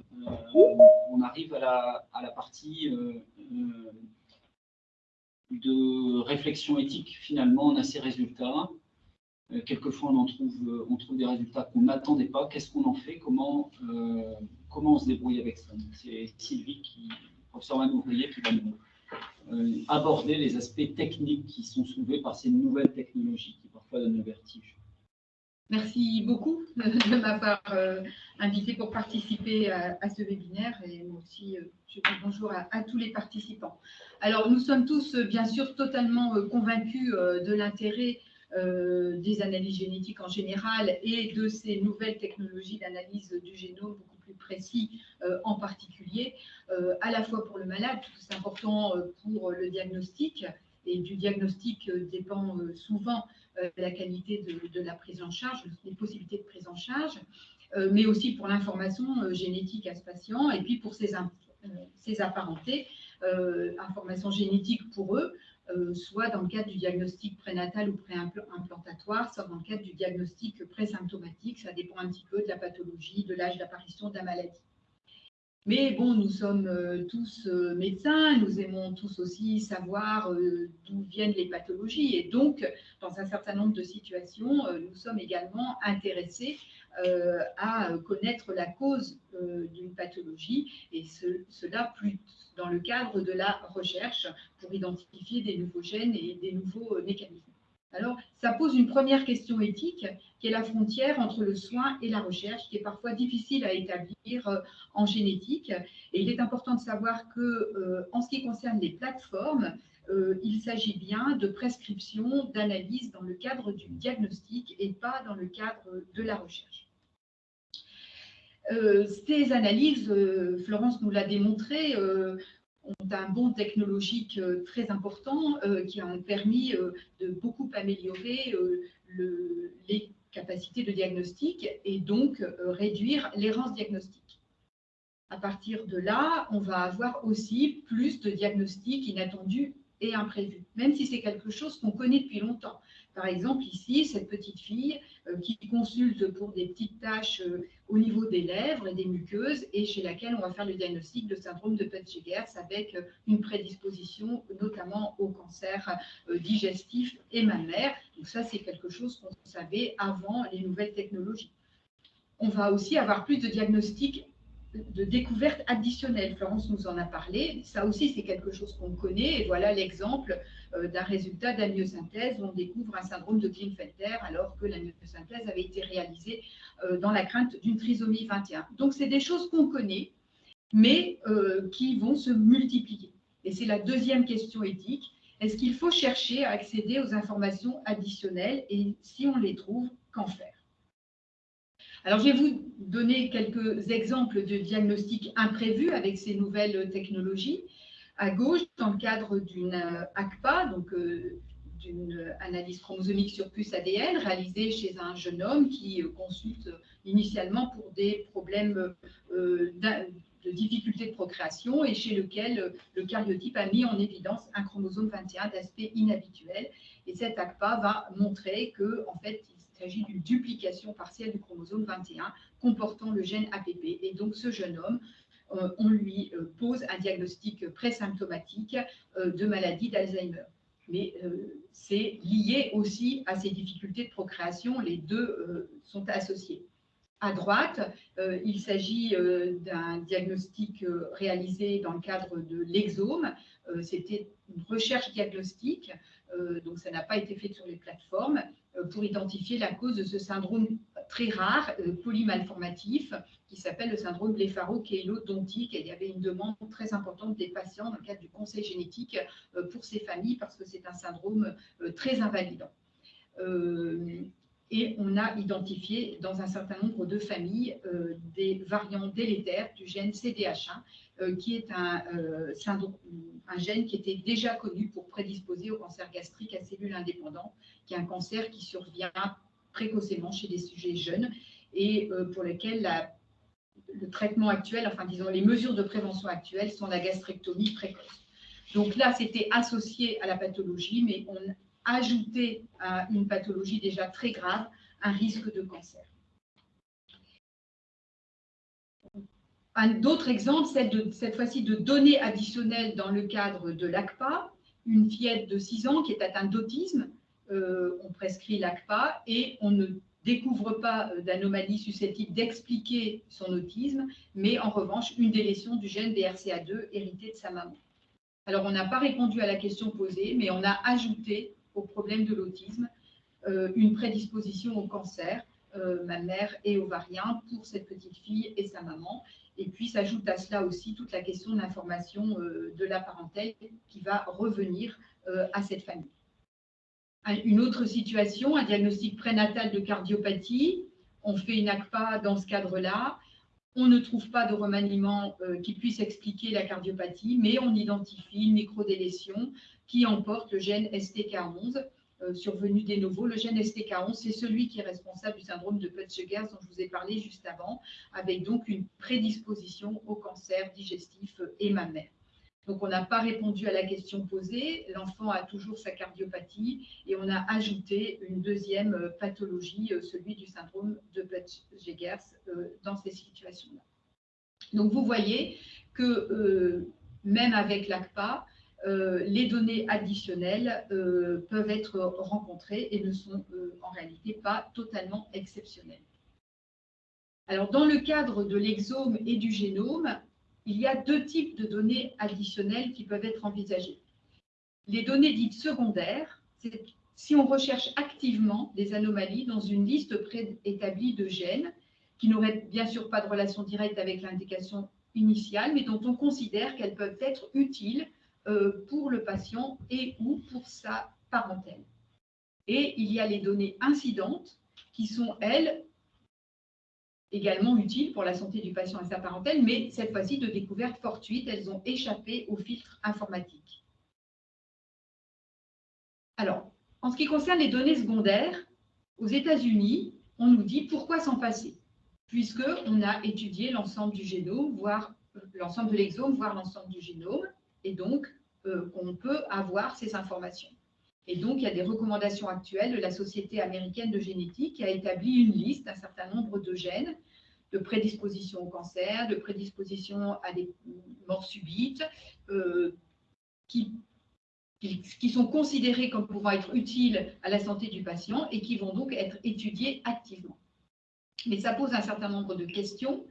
on arrive à la, partie de réflexion éthique, finalement, on a ces résultats. Euh, quelquefois, on, en trouve, euh, des résultats qu'on n'attendait pas. Qu'est-ce qu'on en fait? Comment, euh, comment on se débrouille avec ça? C'est Sylvie, qui, professeur Ouvrier, qui va nous aborder les aspects techniques qui sont soulevés par ces nouvelles technologies qui parfois donnent le vertige. Merci beaucoup de m'avoir euh, invité pour participer à, ce webinaire et moi aussi, euh, je dis bonjour à, tous les participants. Alors, nous sommes tous, euh, bien sûr, totalement convaincus de l'intérêt des analyses génétiques en général et de ces nouvelles technologies d'analyse du génome plus précis en particulier, à la fois pour le malade, c'est important pour le diagnostic, et du diagnostic dépend souvent euh, la qualité de, la prise en charge, les possibilités de prise en charge, euh, mais aussi pour l'information euh, génétique à ce patient et puis pour ses, ses apparentés information génétique pour eux, soit dans le cadre du diagnostic prénatal ou préimplantatoire, soit dans le cadre du diagnostic présymptomatique. Ça dépend un petit peu de la pathologie, de l'âge d'apparition de la maladie. Mais bon, nous sommes euh, tous euh, médecins, nous aimons tous aussi savoir euh, d'où viennent les pathologies. Et donc, dans un certain nombre de situations, nous sommes également intéressés à connaître la cause d'une pathologie, et cela plus dans le cadre de la recherche pour identifier des nouveaux gènes et des nouveaux mécanismes. Alors, ça pose une première question éthique, qui est la frontière entre le soin et la recherche, qui est parfois difficile à établir euh, en génétique. Et il est important de savoir que, euh, en ce qui concerne les plateformes, euh, il s'agit bien de prescription, d'analyse dans le cadre du diagnostic et pas dans le cadre de la recherche. Ces analyses, Florence nous l'a démontré, ont un bond technologique euh, très important euh, qui a permis euh, de beaucoup améliorer les capacités de diagnostic et donc réduire l'errance diagnostique. À partir de là, on va avoir aussi plus de diagnostics inattendus et imprévus, même si c'est quelque chose qu'on connaît depuis longtemps. Par exemple, ici, cette petite fille euh, qui consulte pour des petites taches euh, au niveau des lèvres et des muqueuses et chez laquelle on va faire le diagnostic de syndrome de Peutz-Jeghers avec euh, une prédisposition notamment au cancer digestif et mammaire. Donc ça, c'est quelque chose qu'on savait avant les nouvelles technologies. On va aussi avoir plus de diagnostics de découvertes additionnelles. Florence nous en a parlé. Ça aussi, c'est quelque chose qu'on connaît. Et voilà l'exemple euh, d'un résultat d'amyosynthèse où on découvre un syndrome de Klinefelter alors que l'amyosynthèse avait été réalisée euh, dans la crainte d'une trisomie 21. Donc, c'est des choses qu'on connaît, mais euh, qui vont se multiplier. Et c'est la deuxième question éthique. Est-ce qu'il faut chercher à accéder aux informations additionnelles? Et si on les trouve, qu'en faire? Alors, je vais vous donner quelques exemples de diagnostics imprévus avec ces nouvelles technologies. À gauche, dans le cadre d'une euh, ACPA, donc euh, d'une analyse chromosomique sur puce ADN réalisée chez un jeune homme qui euh, consulte initialement pour des problèmes de difficulté de procréation et chez lequel le cariotype a mis en évidence un chromosome 21 d'aspect inhabituel. Et cette ACPA va montrer que, en fait, s'agit d'une duplication partielle du chromosome 21 comportant le gène APP. Et donc, ce jeune homme, euh, on lui euh, pose un diagnostic présymptomatique euh, de maladie d'Alzheimer. Mais c'est lié aussi à ces difficultés de procréation. Les deux sont associés. À droite, il s'agit d'un diagnostic réalisé dans le cadre de l'exome. C'était une recherche diagnostique, donc ça n'a pas été fait sur les plateformes. Euh, pour identifier la cause de ce syndrome très rare, euh, polymalformatif, qui s'appelle le syndrome blépharo-kélo-dontique. Il y avait une demande très importante des patients dans le cadre du conseil génétique euh, pour ces familles parce que c'est un syndrome très invalidant. Et on a identifié dans un certain nombre de familles des variants délétères du gène CDH1 euh, qui est un, euh, un gène qui était déjà connu pour prédisposer au cancer gastrique à cellules indépendantes, qui est un cancer qui survient précocement chez des sujets jeunes et euh, pour lequel le traitement actuel, enfin disons les mesures de prévention actuelles sont la gastrectomie précoce. Donc là, c'était associé à la pathologie, mais on ajoutait à une pathologie déjà très grave un risque de cancer. D'autres exemples, de, cette fois-ci de données additionnelles dans le cadre de l'ACPA. Une fillette de 6 ans qui est atteinte d'autisme, euh, on prescrit l'ACPA et on ne découvre pas euh, d'anomalie susceptible d'expliquer son autisme, mais en revanche une délétion du gène BRCA2 hérité de sa maman. Alors on n'a pas répondu à la question posée, mais on a ajouté au problème de l'autisme euh, une prédisposition au cancer mammaire et ovarien pour cette petite fille et sa maman. Et puis s'ajoute à cela aussi toute la question de l'information euh, de la parentèle qui va revenir euh, à cette famille. Une autre situation, un diagnostic prénatal de cardiopathie. On fait une ACPA dans ce cadre-là. On ne trouve pas de remaniement euh, qui puisse expliquer la cardiopathie, mais on identifie une microdélétion qui emporte le gène STK11 euh, survenu des nouveaux. Le gène STK11, c'est celui qui est responsable du syndrome de Peutz-Jeghers dont je vous ai parlé juste avant, avec donc une prédisposition au cancer digestif et mammaire. Donc, on n'a pas répondu à la question posée. L'enfant a toujours sa cardiopathie et on a ajouté une deuxième euh, pathologie, euh, celui du syndrome de Pett-Jegers euh, dans ces situations-là. Donc, vous voyez que même avec l'ACPA, les données additionnelles peuvent être rencontrées et ne sont en réalité pas totalement exceptionnelles. Alors, dans le cadre de l'exome et du génome, il y a deux types de données additionnelles qui peuvent être envisagées. Les données dites secondaires, c'est si on recherche activement des anomalies dans une liste préétablie de gènes qui n'auraient bien sûr pas de relation directe avec l'indication initiale, mais dont on considère qu'elles peuvent être utiles euh, pour le patient et ou pour sa parentèle. Et il y a les données incidentes qui sont, elles, également utiles pour la santé du patient et sa parentèle, mais cette fois-ci de découverte fortuite, elles ont échappé au filtre informatique. Alors, en ce qui concerne les données secondaires, aux États-Unis, on nous dit pourquoi s'en passer, puisqu'on a étudié l'ensemble du génome, voire euh, l'ensemble de l'exome, voire l'ensemble du génome, et donc euh, on peut avoir ces informations. Et donc, il y a des recommandations actuelles de la Société américaine de génétique qui a établi une liste d'un certain nombre de gènes de prédisposition au cancer, de prédisposition à des morts subites, euh, qui, qui, sont considérés comme pouvant être utiles à la santé du patient et qui vont donc être étudiés activement. Mais ça pose un certain nombre de questions.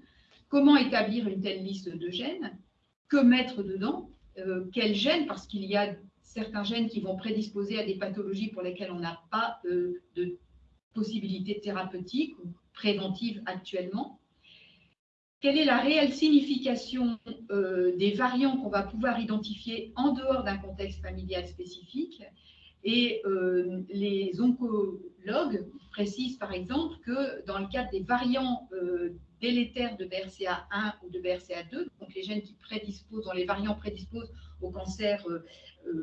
Comment établir une telle liste de gènes? Que mettre dedans? Euh, Quels gènes Parce qu'il y a certains gènes qui vont prédisposer à des pathologies pour lesquelles on n'a pas euh, de possibilité thérapeutique ou préventive actuellement. Quelle est la réelle signification euh, des variants qu'on va pouvoir identifier en dehors d'un contexte familial spécifique? Et les oncologues précisent par exemple que dans le cadre des variants de BRCA1 ou de BRCA2, donc les gènes qui prédisposent, dont les variants prédisposent au cancer euh,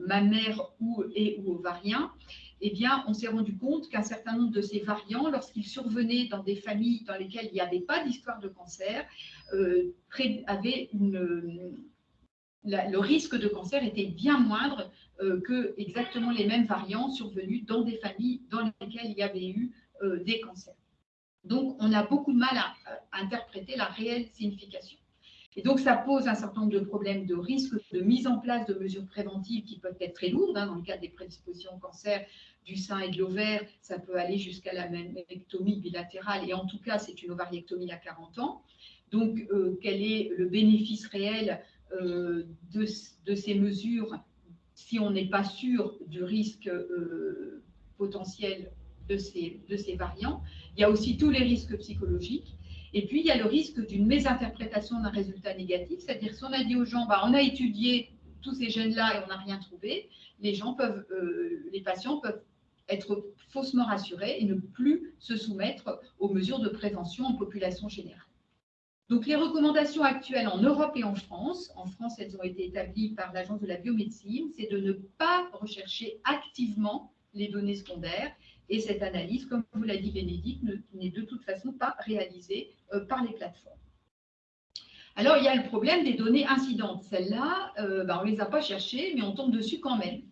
mammaire ou, et ou ovarien, eh bien, on s'est rendu compte qu'un certain nombre de ces variants, lorsqu'ils survenaient dans des familles dans lesquelles il n'y avait pas d'histoire de cancer, euh, le risque de cancer était bien moindre euh, que exactement les mêmes variants survenus dans des familles dans lesquelles il y avait eu des cancers. Donc, on a beaucoup de mal à interpréter la réelle signification. Et donc, ça pose un certain nombre de problèmes de risque de mise en place de mesures préventives qui peuvent être très lourdes. Hein, dans le cas des prédispositions au cancer du sein et de l'ovaire, ça peut aller jusqu'à la mammectomie bilatérale. Et en tout cas, c'est une ovariectomie à 40 ans. Donc, euh, quel est le bénéfice réel euh, de, ces mesures si on n'est pas sûr du risque euh, potentiel de ces, de ces variants Il y a aussi tous les risques psychologiques. Et puis, il y a le risque d'une mésinterprétation d'un résultat négatif, c'est-à-dire si on a dit aux gens, bah, on a étudié tous ces gènes-là et on n'a rien trouvé, les gens peuvent, euh, les patients peuvent être faussement rassurés et ne plus se soumettre aux mesures de prévention en population générale. Donc, les recommandations actuelles en Europe et en France, en France, elles ont été établies par l'Agence de la biomédecine, c'est de ne pas rechercher activement les données secondaires et cette analyse, comme vous l'a dit Bénédicte, n'est de toute façon pas réalisée euh, par les plateformes. Alors, il y a le problème des données incidentes. Celles-là, euh, ben, on ne les a pas cherchées, mais on tombe dessus quand même.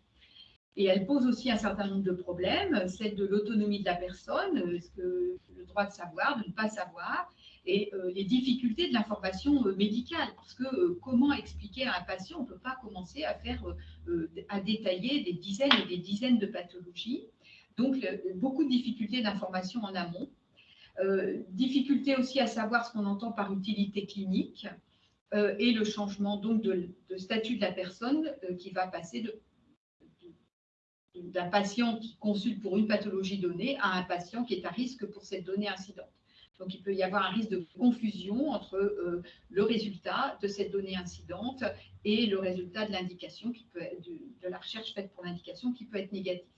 Et elle pose aussi un certain nombre de problèmes, celle de l'autonomie de la personne, euh, le droit de savoir, de ne pas savoir, et les difficultés de l'information médicale. Parce que comment expliquer à un patient, on ne peut pas commencer à faire, à détailler des dizaines et des dizaines de pathologies. Donc, beaucoup de difficultés d'information en amont. Euh, difficulté aussi à savoir ce qu'on entend par utilité clinique euh, et le changement donc de, statut de la personne euh, qui va passer d'un patient qui consulte pour une pathologie donnée à un patient qui est à risque pour cette donnée incidente. Donc, il peut y avoir un risque de confusion entre le résultat de cette donnée incidente et le résultat de l'indication de la recherche faite pour l'indication qui peut être négatif.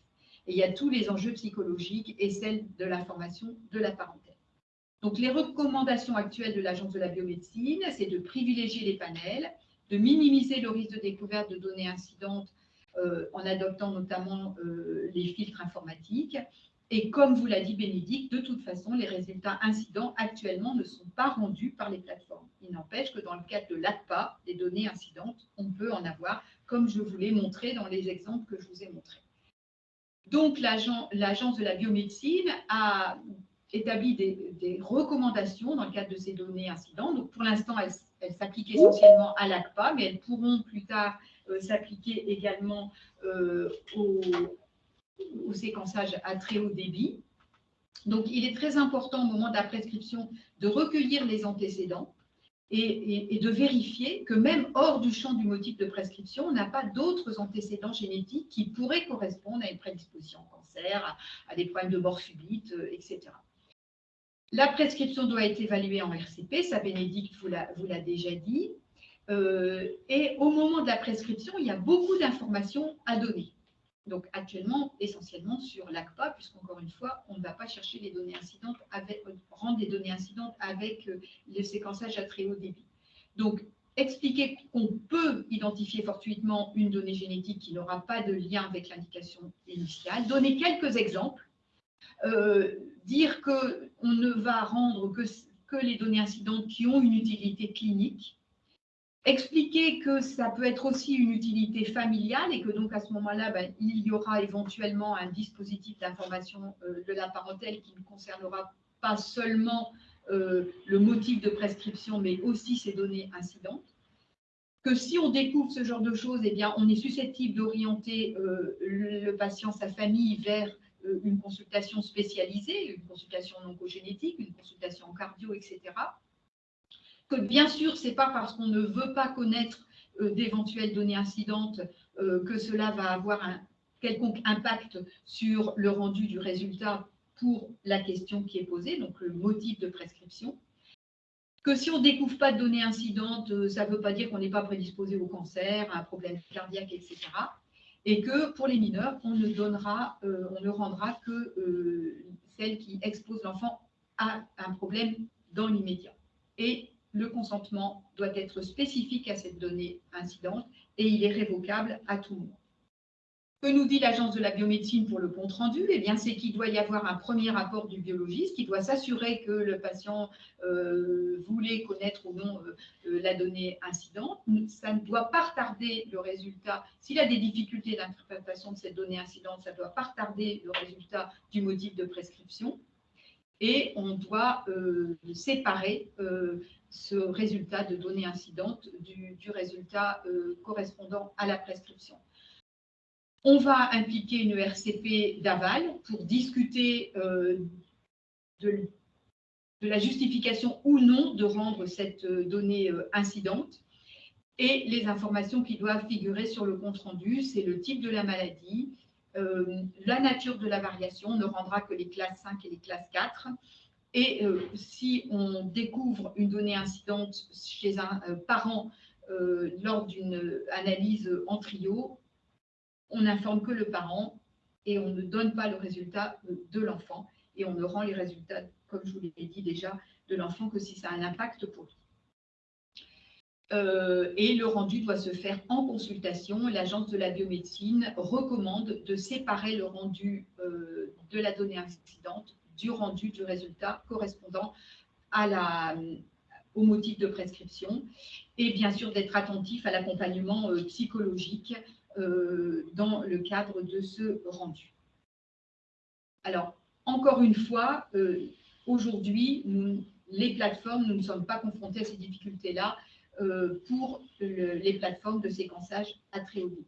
Et il y a tous les enjeux psychologiques et celles de l'information de la parentèle. Donc, les recommandations actuelles de l'Agence de la biomédecine, c'est de privilégier les panels, de minimiser le risque de découverte de données incidentes euh, en adoptant notamment euh, les filtres informatiques Et comme vous l'a dit Bénédicte, de toute façon, les résultats incidents actuellement ne sont pas rendus par les plateformes. Il n'empêche que dans le cadre de l'ACPA, les données incidentes, on peut en avoir, comme je vous l'ai montré dans les exemples que je vous ai montrés. Donc, l'Agence de la biomédecine a établi des, recommandations dans le cadre de ces données incidentes. Donc, pour l'instant, elles, s'appliquent essentiellement à l'ACPA, mais elles pourront plus tard euh, s'appliquer également euh, au, séquençage à très haut débit. Donc, il est très important au moment de la prescription de recueillir les antécédents et, de vérifier que même hors du champ du motif de prescription, on n'a pas d'autres antécédents génétiques qui pourraient correspondre à une prédisposition au cancer, à, des problèmes de mort subite, euh, etc. La prescription doit être évaluée en RCP, ça Bénédicte vous l'a déjà dit. Euh, et au moment de la prescription, il y a beaucoup d'informations à donner. Donc actuellement, essentiellement sur l'ACPA, puisqu'encore une fois, on ne va pas chercher les données incidentes, avec, rendre les données incidentes avec euh, le séquençage à très haut débit. Donc, expliquer qu'on peut identifier fortuitement une donnée génétique qui n'aura pas de lien avec l'indication initiale, donner quelques exemples, euh, dire qu'on ne va rendre que les données incidentes qui ont une utilité clinique, Expliquer que ça peut être aussi une utilité familiale et que donc à ce moment-là, ben, il y aura éventuellement un dispositif d'information euh, de la parentèle qui ne concernera pas seulement euh, le motif de prescription, mais aussi ces données incidentes. Que si on découvre ce genre de choses, eh bien, on est susceptible d'orienter euh, le patient, sa famille, vers une consultation spécialisée, une consultation oncogénétique, une consultation cardio, etc bien sûr, ce n'est pas parce qu'on ne veut pas connaître euh, d'éventuelles données incidentes euh, que cela va avoir un quelconque impact sur le rendu du résultat pour la question qui est posée, donc le motif de prescription. Que si on ne découvre pas de données incidentes, euh, ça ne veut pas dire qu'on n'est pas prédisposé au cancer, à un problème cardiaque, etc. Et que pour les mineurs, on ne, donnera, on ne rendra que celle qui expose l'enfant à un problème dans l'immédiat. Et le consentement doit être spécifique à cette donnée incidente et il est révocable à tout moment. Que nous dit l'Agence de la biomédecine pour le compte rendu? Eh bien, c'est qu'il doit y avoir un premier rapport du biologiste qui doit s'assurer que le patient euh, voulait connaître ou non euh, euh, la donnée incidente. Ça ne doit pas retarder le résultat. S'il a des difficultés d'interprétation de cette donnée incidente, ça ne doit pas retarder le résultat du motif de prescription et on doit séparer ce résultat de données incidentes du, résultat euh, correspondant à la prescription. On va impliquer une RCP d'aval pour discuter euh, de, la justification ou non de rendre cette euh, donnée incidente et les informations qui doivent figurer sur le compte-rendu, c'est le type de la maladie, la nature de la variation, on ne rendra que les classes 5 et les classes 4, et euh, si on découvre une donnée incidente chez un euh, parent euh, lors d'une analyse en trio, on n'informe que le parent et on ne donne pas le résultat de l'enfant et on ne rend les résultats, comme je vous l'ai dit déjà, de l'enfant que si ça a un impact pour lui. et le rendu doit se faire en consultation. L'Agence de la biomédecine recommande de séparer le rendu de la donnée incidente du rendu du résultat correspondant la, au motif de prescription et bien sûr d'être attentif à l'accompagnement euh, psychologique euh, dans le cadre de ce rendu. Alors, encore une fois, euh, aujourd'hui, les plateformes, nous ne sommes pas confrontés à ces difficultés-là pour les plateformes de séquençage à très haut.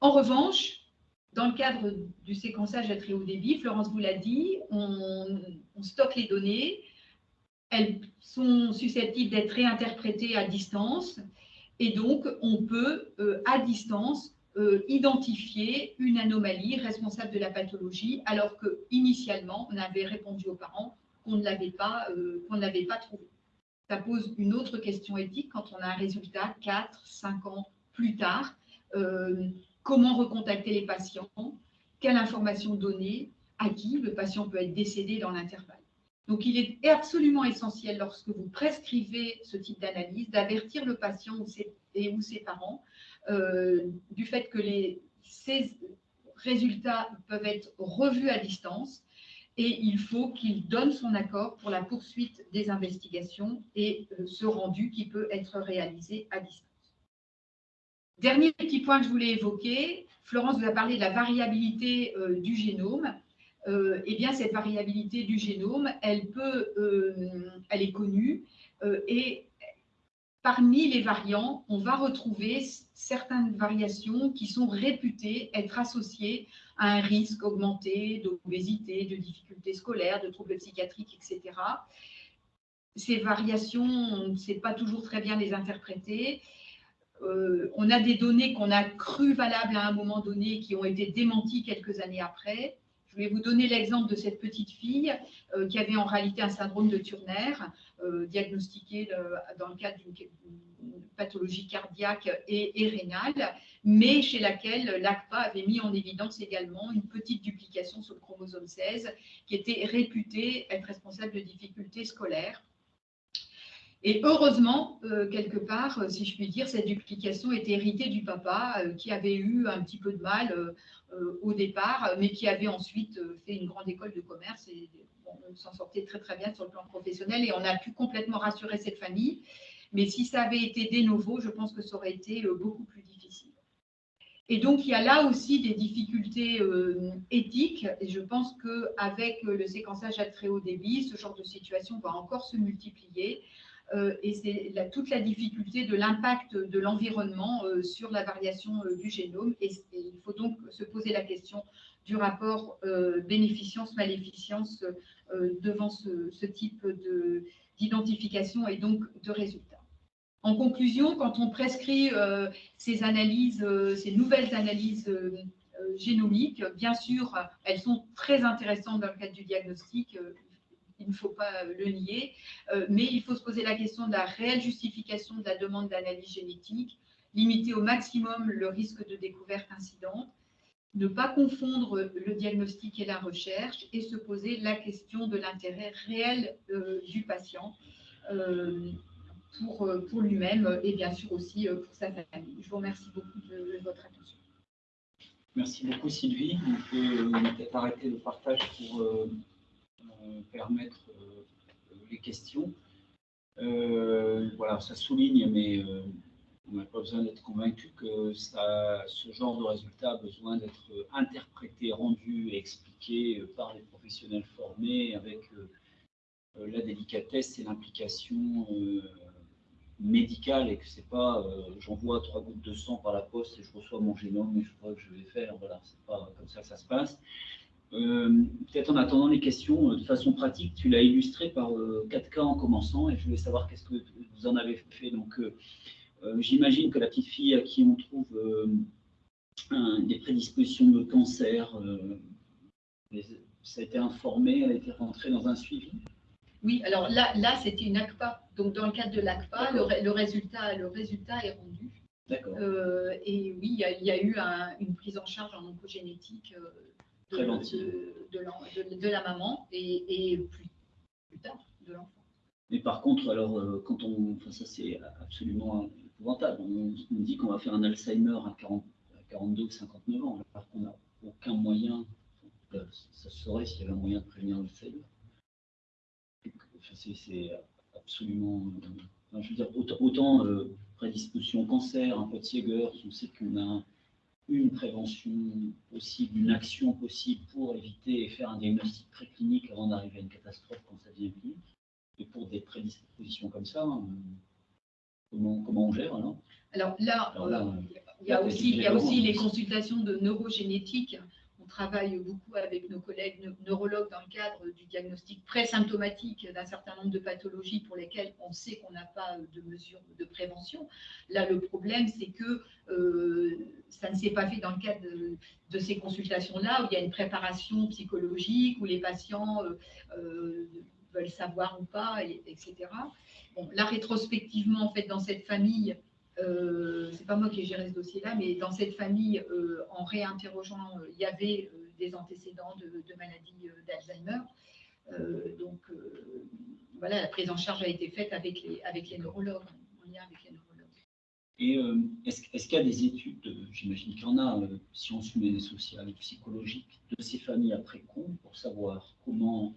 En revanche, dans le cadre du séquençage à très haut débit, Florence vous l'a dit, on, stocke les données, elles sont susceptibles d'être réinterprétées à distance, et donc on peut, euh, à distance, euh, identifier une anomalie responsable de la pathologie, alors qu'initialement, on avait répondu aux parents qu'on ne l'avait pas, euh, pas trouvé. Ça pose une autre question éthique quand on a un résultat 4, 5 ans plus tard comment recontacter les patients, quelle information donner, à qui le patient peut être décédé dans l'intervalle. Donc, il est absolument essentiel lorsque vous prescrivez ce type d'analyse d'avertir le patient ou ses, et ou ses parents euh, du fait que les, ces résultats peuvent être revus à distance et il faut qu'il donne son accord pour la poursuite des investigations et euh, ce rendu qui peut être réalisé à distance. Dernier petit point que je voulais évoquer, Florence vous a parlé de la variabilité euh, du génome. Euh, eh bien, cette variabilité du génome, elle, peut, elle est connue et parmi les variants, on va retrouver certaines variations qui sont réputées être associées à un risque augmenté d'obésité, de difficultés scolaires, de troubles psychiatriques, etc. Ces variations, on ne sait pas toujours très bien les interpréter. Euh, on a des données qu'on a crues valables à un moment donné qui ont été démenties quelques années après. Je vais vous donner l'exemple de cette petite fille euh, qui avait en réalité un syndrome de Turner, euh, diagnostiqué dans le cadre d'une pathologie cardiaque et, rénale, mais chez laquelle l'ACPA avait mis en évidence également une petite duplication sur le chromosome 16 qui était réputée être responsable de difficultés scolaires. Et heureusement, euh, quelque part, euh, si je puis dire, cette duplication était héritée du papa euh, qui avait eu un petit peu de mal au départ, mais qui avait ensuite fait une grande école de commerce et s'en sortait très très bien sur le plan professionnel. Et on a pu complètement rassurer cette famille. Mais si ça avait été des nouveaux, je pense que ça aurait été beaucoup plus difficile. Et donc, il y a là aussi des difficultés éthiques. Et je pense qu'avec le séquençage à très haut débit, ce genre de situation va encore se multiplier. Euh, et c'est toute la difficulté de l'impact de l'environnement sur la variation du génome. Et, il faut donc se poser la question du rapport bénéficience-maléficience devant ce, ce type d'identification et donc de résultats. En conclusion, quand on prescrit euh, ces analyses, euh, ces nouvelles analyses euh, génomiques, bien sûr, elles sont très intéressantes dans le cadre du diagnostic, il ne faut pas le nier, mais il faut se poser la question de la réelle justification de la demande d'analyse génétique, limiter au maximum le risque de découverte incidente, ne pas confondre le diagnostic et la recherche et se poser la question de l'intérêt réel du patient pour, euh, pour lui-même et bien sûr aussi euh, pour sa famille. Je vous remercie beaucoup de, votre attention. Merci beaucoup Sylvie. On peut peut-être arrêter le partage pour euh, permettre les questions. voilà, ça souligne, mais on n'a pas besoin d'être convaincu que ça, ce genre de résultat a besoin d'être interprété, rendu et expliqué par les professionnels formés avec la délicatesse et l'implication médical et que c'est pas euh, j'envoie trois gouttes de sang par la poste et je reçois mon génome et je vois que je vais faire. Voilà, c'est pas comme ça que ça se passe. Euh, peut-être en attendant les questions, euh, de façon pratique, tu l'as illustré par quatre cas en commençant et je voulais savoir qu'est-ce que vous en avez fait. Donc, j'imagine que la petite fille à qui on trouve des prédispositions de cancer, ça a été informé, elle a été rentrée dans un suivi? Oui, alors là, là c'était une ACPA. Donc, dans le cadre de l'ACPA, le, résultat, le résultat est rendu. D'accord. Euh, et oui, il y, a eu une prise en charge en oncogénétique euh, de, de, la, maman et, plus, tard de l'enfant. Mais par contre, alors, euh, quand on. Enfin, ça, c'est absolument épouvantable. On, dit qu'on va faire un Alzheimer à, 40, à 42 ou 59 ans, alors qu'on n'a aucun moyen. Ça se saurait s'il y avait un moyen de prévenir l'Alzheimer c'est absolument. je veux dire, autant, euh, prédisposition au cancer, un peu de Siegers, on sait qu'on a une prévention possible, une action possible pour éviter et faire un diagnostic préclinique avant d'arriver à une catastrophe quand ça devient clinique. Et pour des prédispositions comme ça, euh, comment, comment on gère alors? Alors là, euh, il y a aussi, il y a aussi les consultations de neurogénétique travaille beaucoup avec nos collègues neurologues dans le cadre du diagnostic présymptomatique d'un certain nombre de pathologies pour lesquelles on sait qu'on n'a pas de mesures de prévention. Là, le problème, c'est que euh, ça ne s'est pas fait dans le cadre de, ces consultations-là, où il y a une préparation psychologique, où les patients euh, euh, veulent savoir ou pas, etc. Bon, là, rétrospectivement, en fait, dans cette famille, euh, c'est pas moi qui ai géré ce dossier-là, mais dans cette famille, euh, en réinterrogeant, euh, il y avait des antécédents de, maladie d'Alzheimer. donc voilà, la prise en charge a été faite avec les, avec les neurologues, en lien avec les neurologues. Et est-ce qu'il y a des études, j'imagine qu'il y en a, sciences humaines et sociales psychologiques, de ces familles après coup, pour savoir comment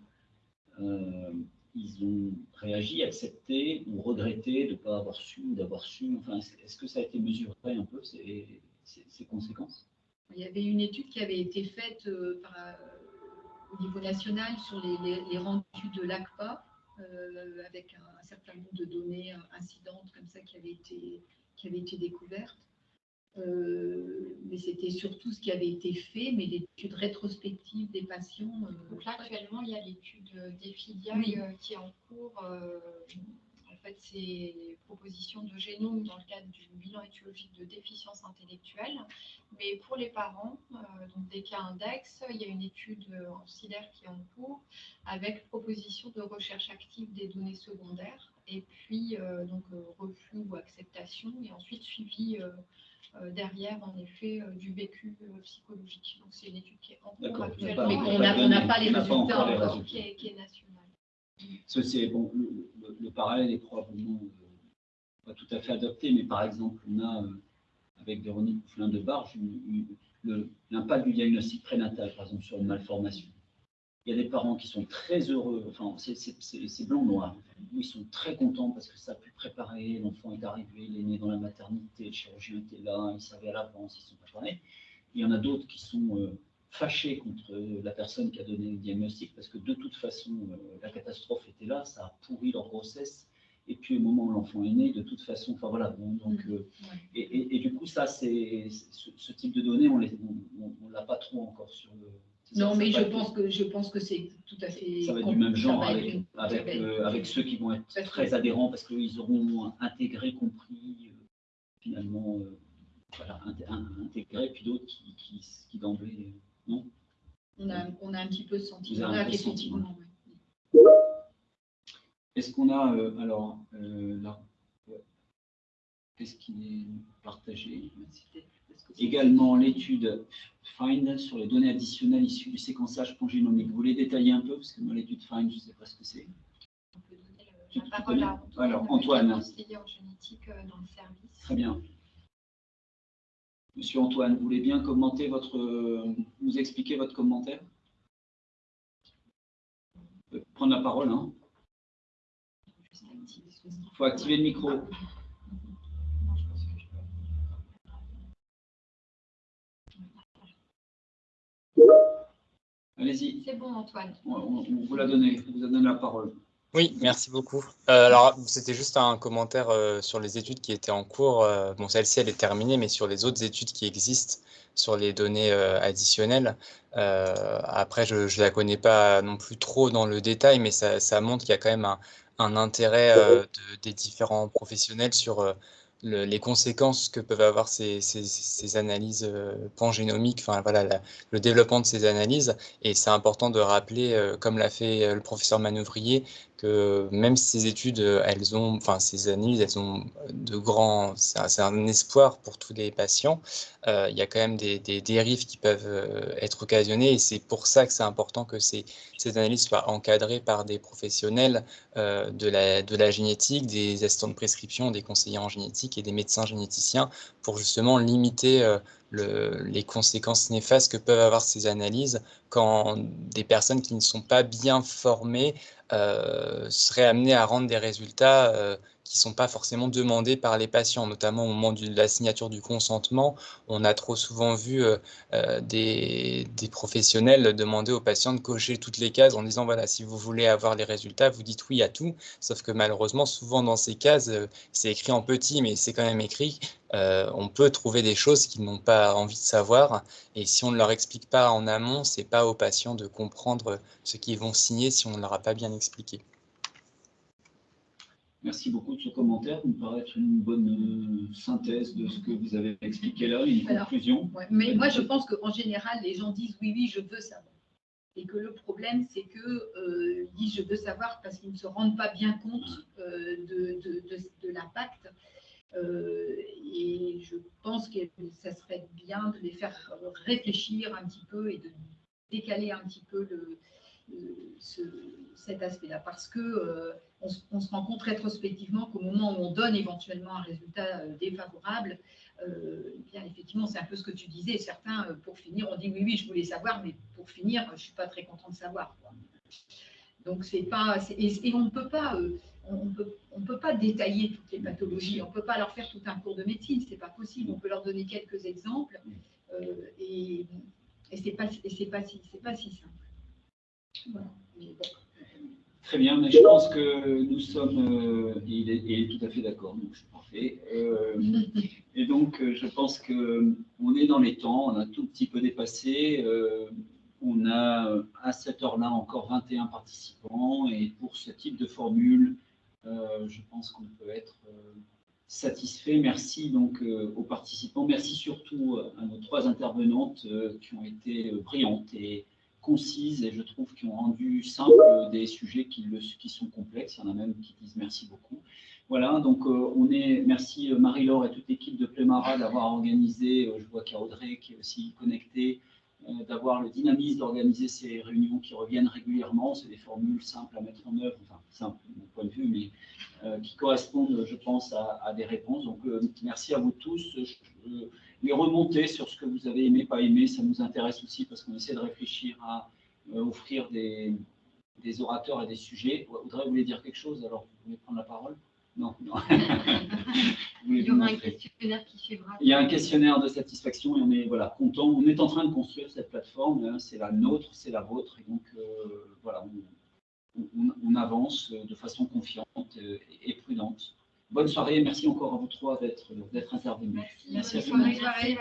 ils ont réagi, accepté ou regretté de ne pas avoir su ou d'avoir su Enfin, est-ce que ça a été mesuré un peu, ces, ces, conséquences? Il y avait une étude qui avait été faite euh, par, au niveau national sur les, les, rendus de l'ACPA, euh, avec un, certain nombre de données incidentes comme ça qui avaient été, qui avaient été découvertes. Euh, mais c'était surtout ce qui avait été fait, mais l'étude rétrospective des patients. Euh, Donc là, actuellement, il y a l'étude des filiales euh, qui est en cours. en fait, c'est propositions de génome dans le cadre du bilan étiologique de déficience intellectuelle. Mais pour les parents, donc des cas index, il y a une étude en qui est en cours avec proposition de recherche active des données secondaires et puis donc refus ou acceptation et ensuite suivi euh, derrière, en effet, euh, du vécu euh, psychologique. Donc, c'est une étude qui est en cours actuellement. Mais on n'a pas les résultats encore. Qui est, qui est nationale. C'est, bon, le, parallèle est probablement pas tout à fait adapté, mais par exemple, on a, avec Véronique Pouflin de Barge, l'impact du diagnostic prénatal, par exemple, sur une malformation. Il y a des parents qui sont très heureux, enfin, c'est blanc-noir. Ils sont très contents parce que ça a pu préparer, l'enfant est arrivé, il est né dans la maternité, le chirurgien était là, il savait à l'avance, ils sont préparés. Il y en a d'autres qui sont euh, fâchés contre la personne qui a donné le diagnostic parce que de toute façon, euh, la catastrophe était là, ça a pourri leur grossesse. Et puis au moment où l'enfant est né, de toute façon, enfin voilà, donc, mmh. euh, et, du coup, ça, c'est ce, type de données, on ne l'a pas trop encore sur le, non, mais je pense, que, je pense que c'est tout à fait. Ça va être du même genre avec, euh, avec, ceux qui vont être très adhérents parce qu'ils auront intégré, compris, euh, finalement, euh, voilà, intégré, puis d'autres qui, qui, qui d'emblée, non? On a, on a un petit peu ce sentiment. Est-ce qu'on a, alors, là, qu'est-ce qui est partagé Également l'étude FIND sur les données additionnelles issues du séquençage pangénomique. Vous voulez détailler un peu Parce que moi, l'étude FIND, je ne sais pas ce que c'est. On peut donner la parole à Antoine. Alors, Antoine. en génétique euh, dans le service. Très bien. Monsieur Antoine, vous voulez bien commenter votre, nous expliquer votre commentaire? Prendre la parole. Hein. Il faut activer le micro. Allez-y. C'est bon, Antoine. On, vous l'a donné, vous a donné la parole. Oui, merci beaucoup. Euh, alors, c'était juste un commentaire euh, sur les études qui étaient en cours. Euh, bon, celle-ci, elle est terminée, mais sur les autres études qui existent, sur les données additionnelles. après, je ne la connais pas non plus trop dans le détail, mais ça, montre qu'il y a quand même un, intérêt des différents professionnels sur les conséquences que peuvent avoir ces, ces, analyses euh, pangénomiques, enfin voilà, le développement de ces analyses. Et c'est important de rappeler, euh, comme l'a fait euh, le professeur Manouvrier, que même ces études, elles ont, enfin ces analyses, elles ont de grands, c'est un, espoir pour tous les patients. il y a quand même des, dérives qui peuvent être occasionnées et c'est pour ça que c'est important que ces, analyses soient encadrées par des professionnels de la génétique, des assistants de prescription, des conseillers en génétique et des médecins généticiens pour justement limiter les conséquences néfastes que peuvent avoir ces analyses quand des personnes qui ne sont pas bien formées euh, seraient amenées à rendre des résultats euh, qui ne sont pas forcément demandés par les patients, notamment au moment de la signature du consentement. On a trop souvent vu euh, euh, des, professionnels demander aux patients de cocher toutes les cases en disant, voilà, si vous voulez avoir les résultats, vous dites oui à tout. Sauf que malheureusement, souvent dans ces cases, euh, c'est écrit en petit, mais c'est quand même écrit. on peut trouver des choses qu'ils n'ont pas envie de savoir. Et si on ne leur explique pas en amont, c'est pas aux patients de comprendre ce qu'ils vont signer si on ne leur a pas bien expliqué. Merci beaucoup de ce commentaire. Il me paraît être une bonne euh, synthèse de ce que vous avez expliqué là, une conclusion. mais moi, je pense qu'en général, les gens disent oui, oui, je veux savoir. Et que le problème, c'est qu'ils euh, disent je veux savoir parce qu'ils ne se rendent pas bien compte euh, de, de, l'impact. Euh, et je pense que ça serait bien de les faire réfléchir un petit peu et de décaler un petit peu le, cet aspect-là, parce que on, se rend compte rétrospectivement qu'au moment où on donne éventuellement un résultat défavorable, eh bien effectivement, c'est un peu ce que tu disais. Certains, pour finir, ont dit oui, oui, je voulais savoir, mais pour finir, je suis pas très content de savoir. Donc c'est pas et, on ne peut pas on peut, on peut, pas détailler toutes les pathologies, on peut pas leur faire tout un cours de médecine, ce n'est pas possible. On peut leur donner quelques exemples euh, et, et ce n'est pas, pas, si, pas si simple. Très bien, mais je pense que nous sommes, euh, il, est, tout à fait d'accord, donc c'est parfait. Euh, et donc, je pense qu'on est dans les temps, on a tout petit peu dépassé. on a à cette heure-là encore 21 participants, et pour ce type de formule, euh, je pense qu'on peut être euh, satisfait. Merci donc euh, aux participants. Merci surtout à nos trois intervenantes qui ont été brillantes et concises et je trouve qui ont rendu simple des sujets qui, sont complexes. Il y en a même qui disent merci beaucoup. Voilà, donc on est, merci Marie-Laure et toute l'équipe de Plémara d'avoir organisé, je vois qu'il y a Audrey qui est aussi connectée, d'avoir le dynamisme d'organiser ces réunions qui reviennent régulièrement. C'est des formules simples à mettre en œuvre, enfin simples de mon point de vue, mais euh, qui correspondent, je pense, à, des réponses. Donc euh, merci à vous tous. Les remonter sur ce que vous avez aimé, pas aimé, ça nous intéresse aussi parce qu'on essaie de réfléchir à euh, offrir des, des, orateurs et des sujets. Audrey, vous voulez dire quelque chose? Alors, vous voulez prendre la parole? Non, non. [laughs] Il y aura un questionnaire qui suivra. Il y a un questionnaire de satisfaction et on est voilà, content. On est en train de construire cette plateforme. Hein. c'est la nôtre, c'est la vôtre. Et donc, euh, voilà, on, avance de façon confiante et, prudente. Bonne soirée. Merci encore à vous trois d'être intervenus. Merci. Merci, à Bonne soirée.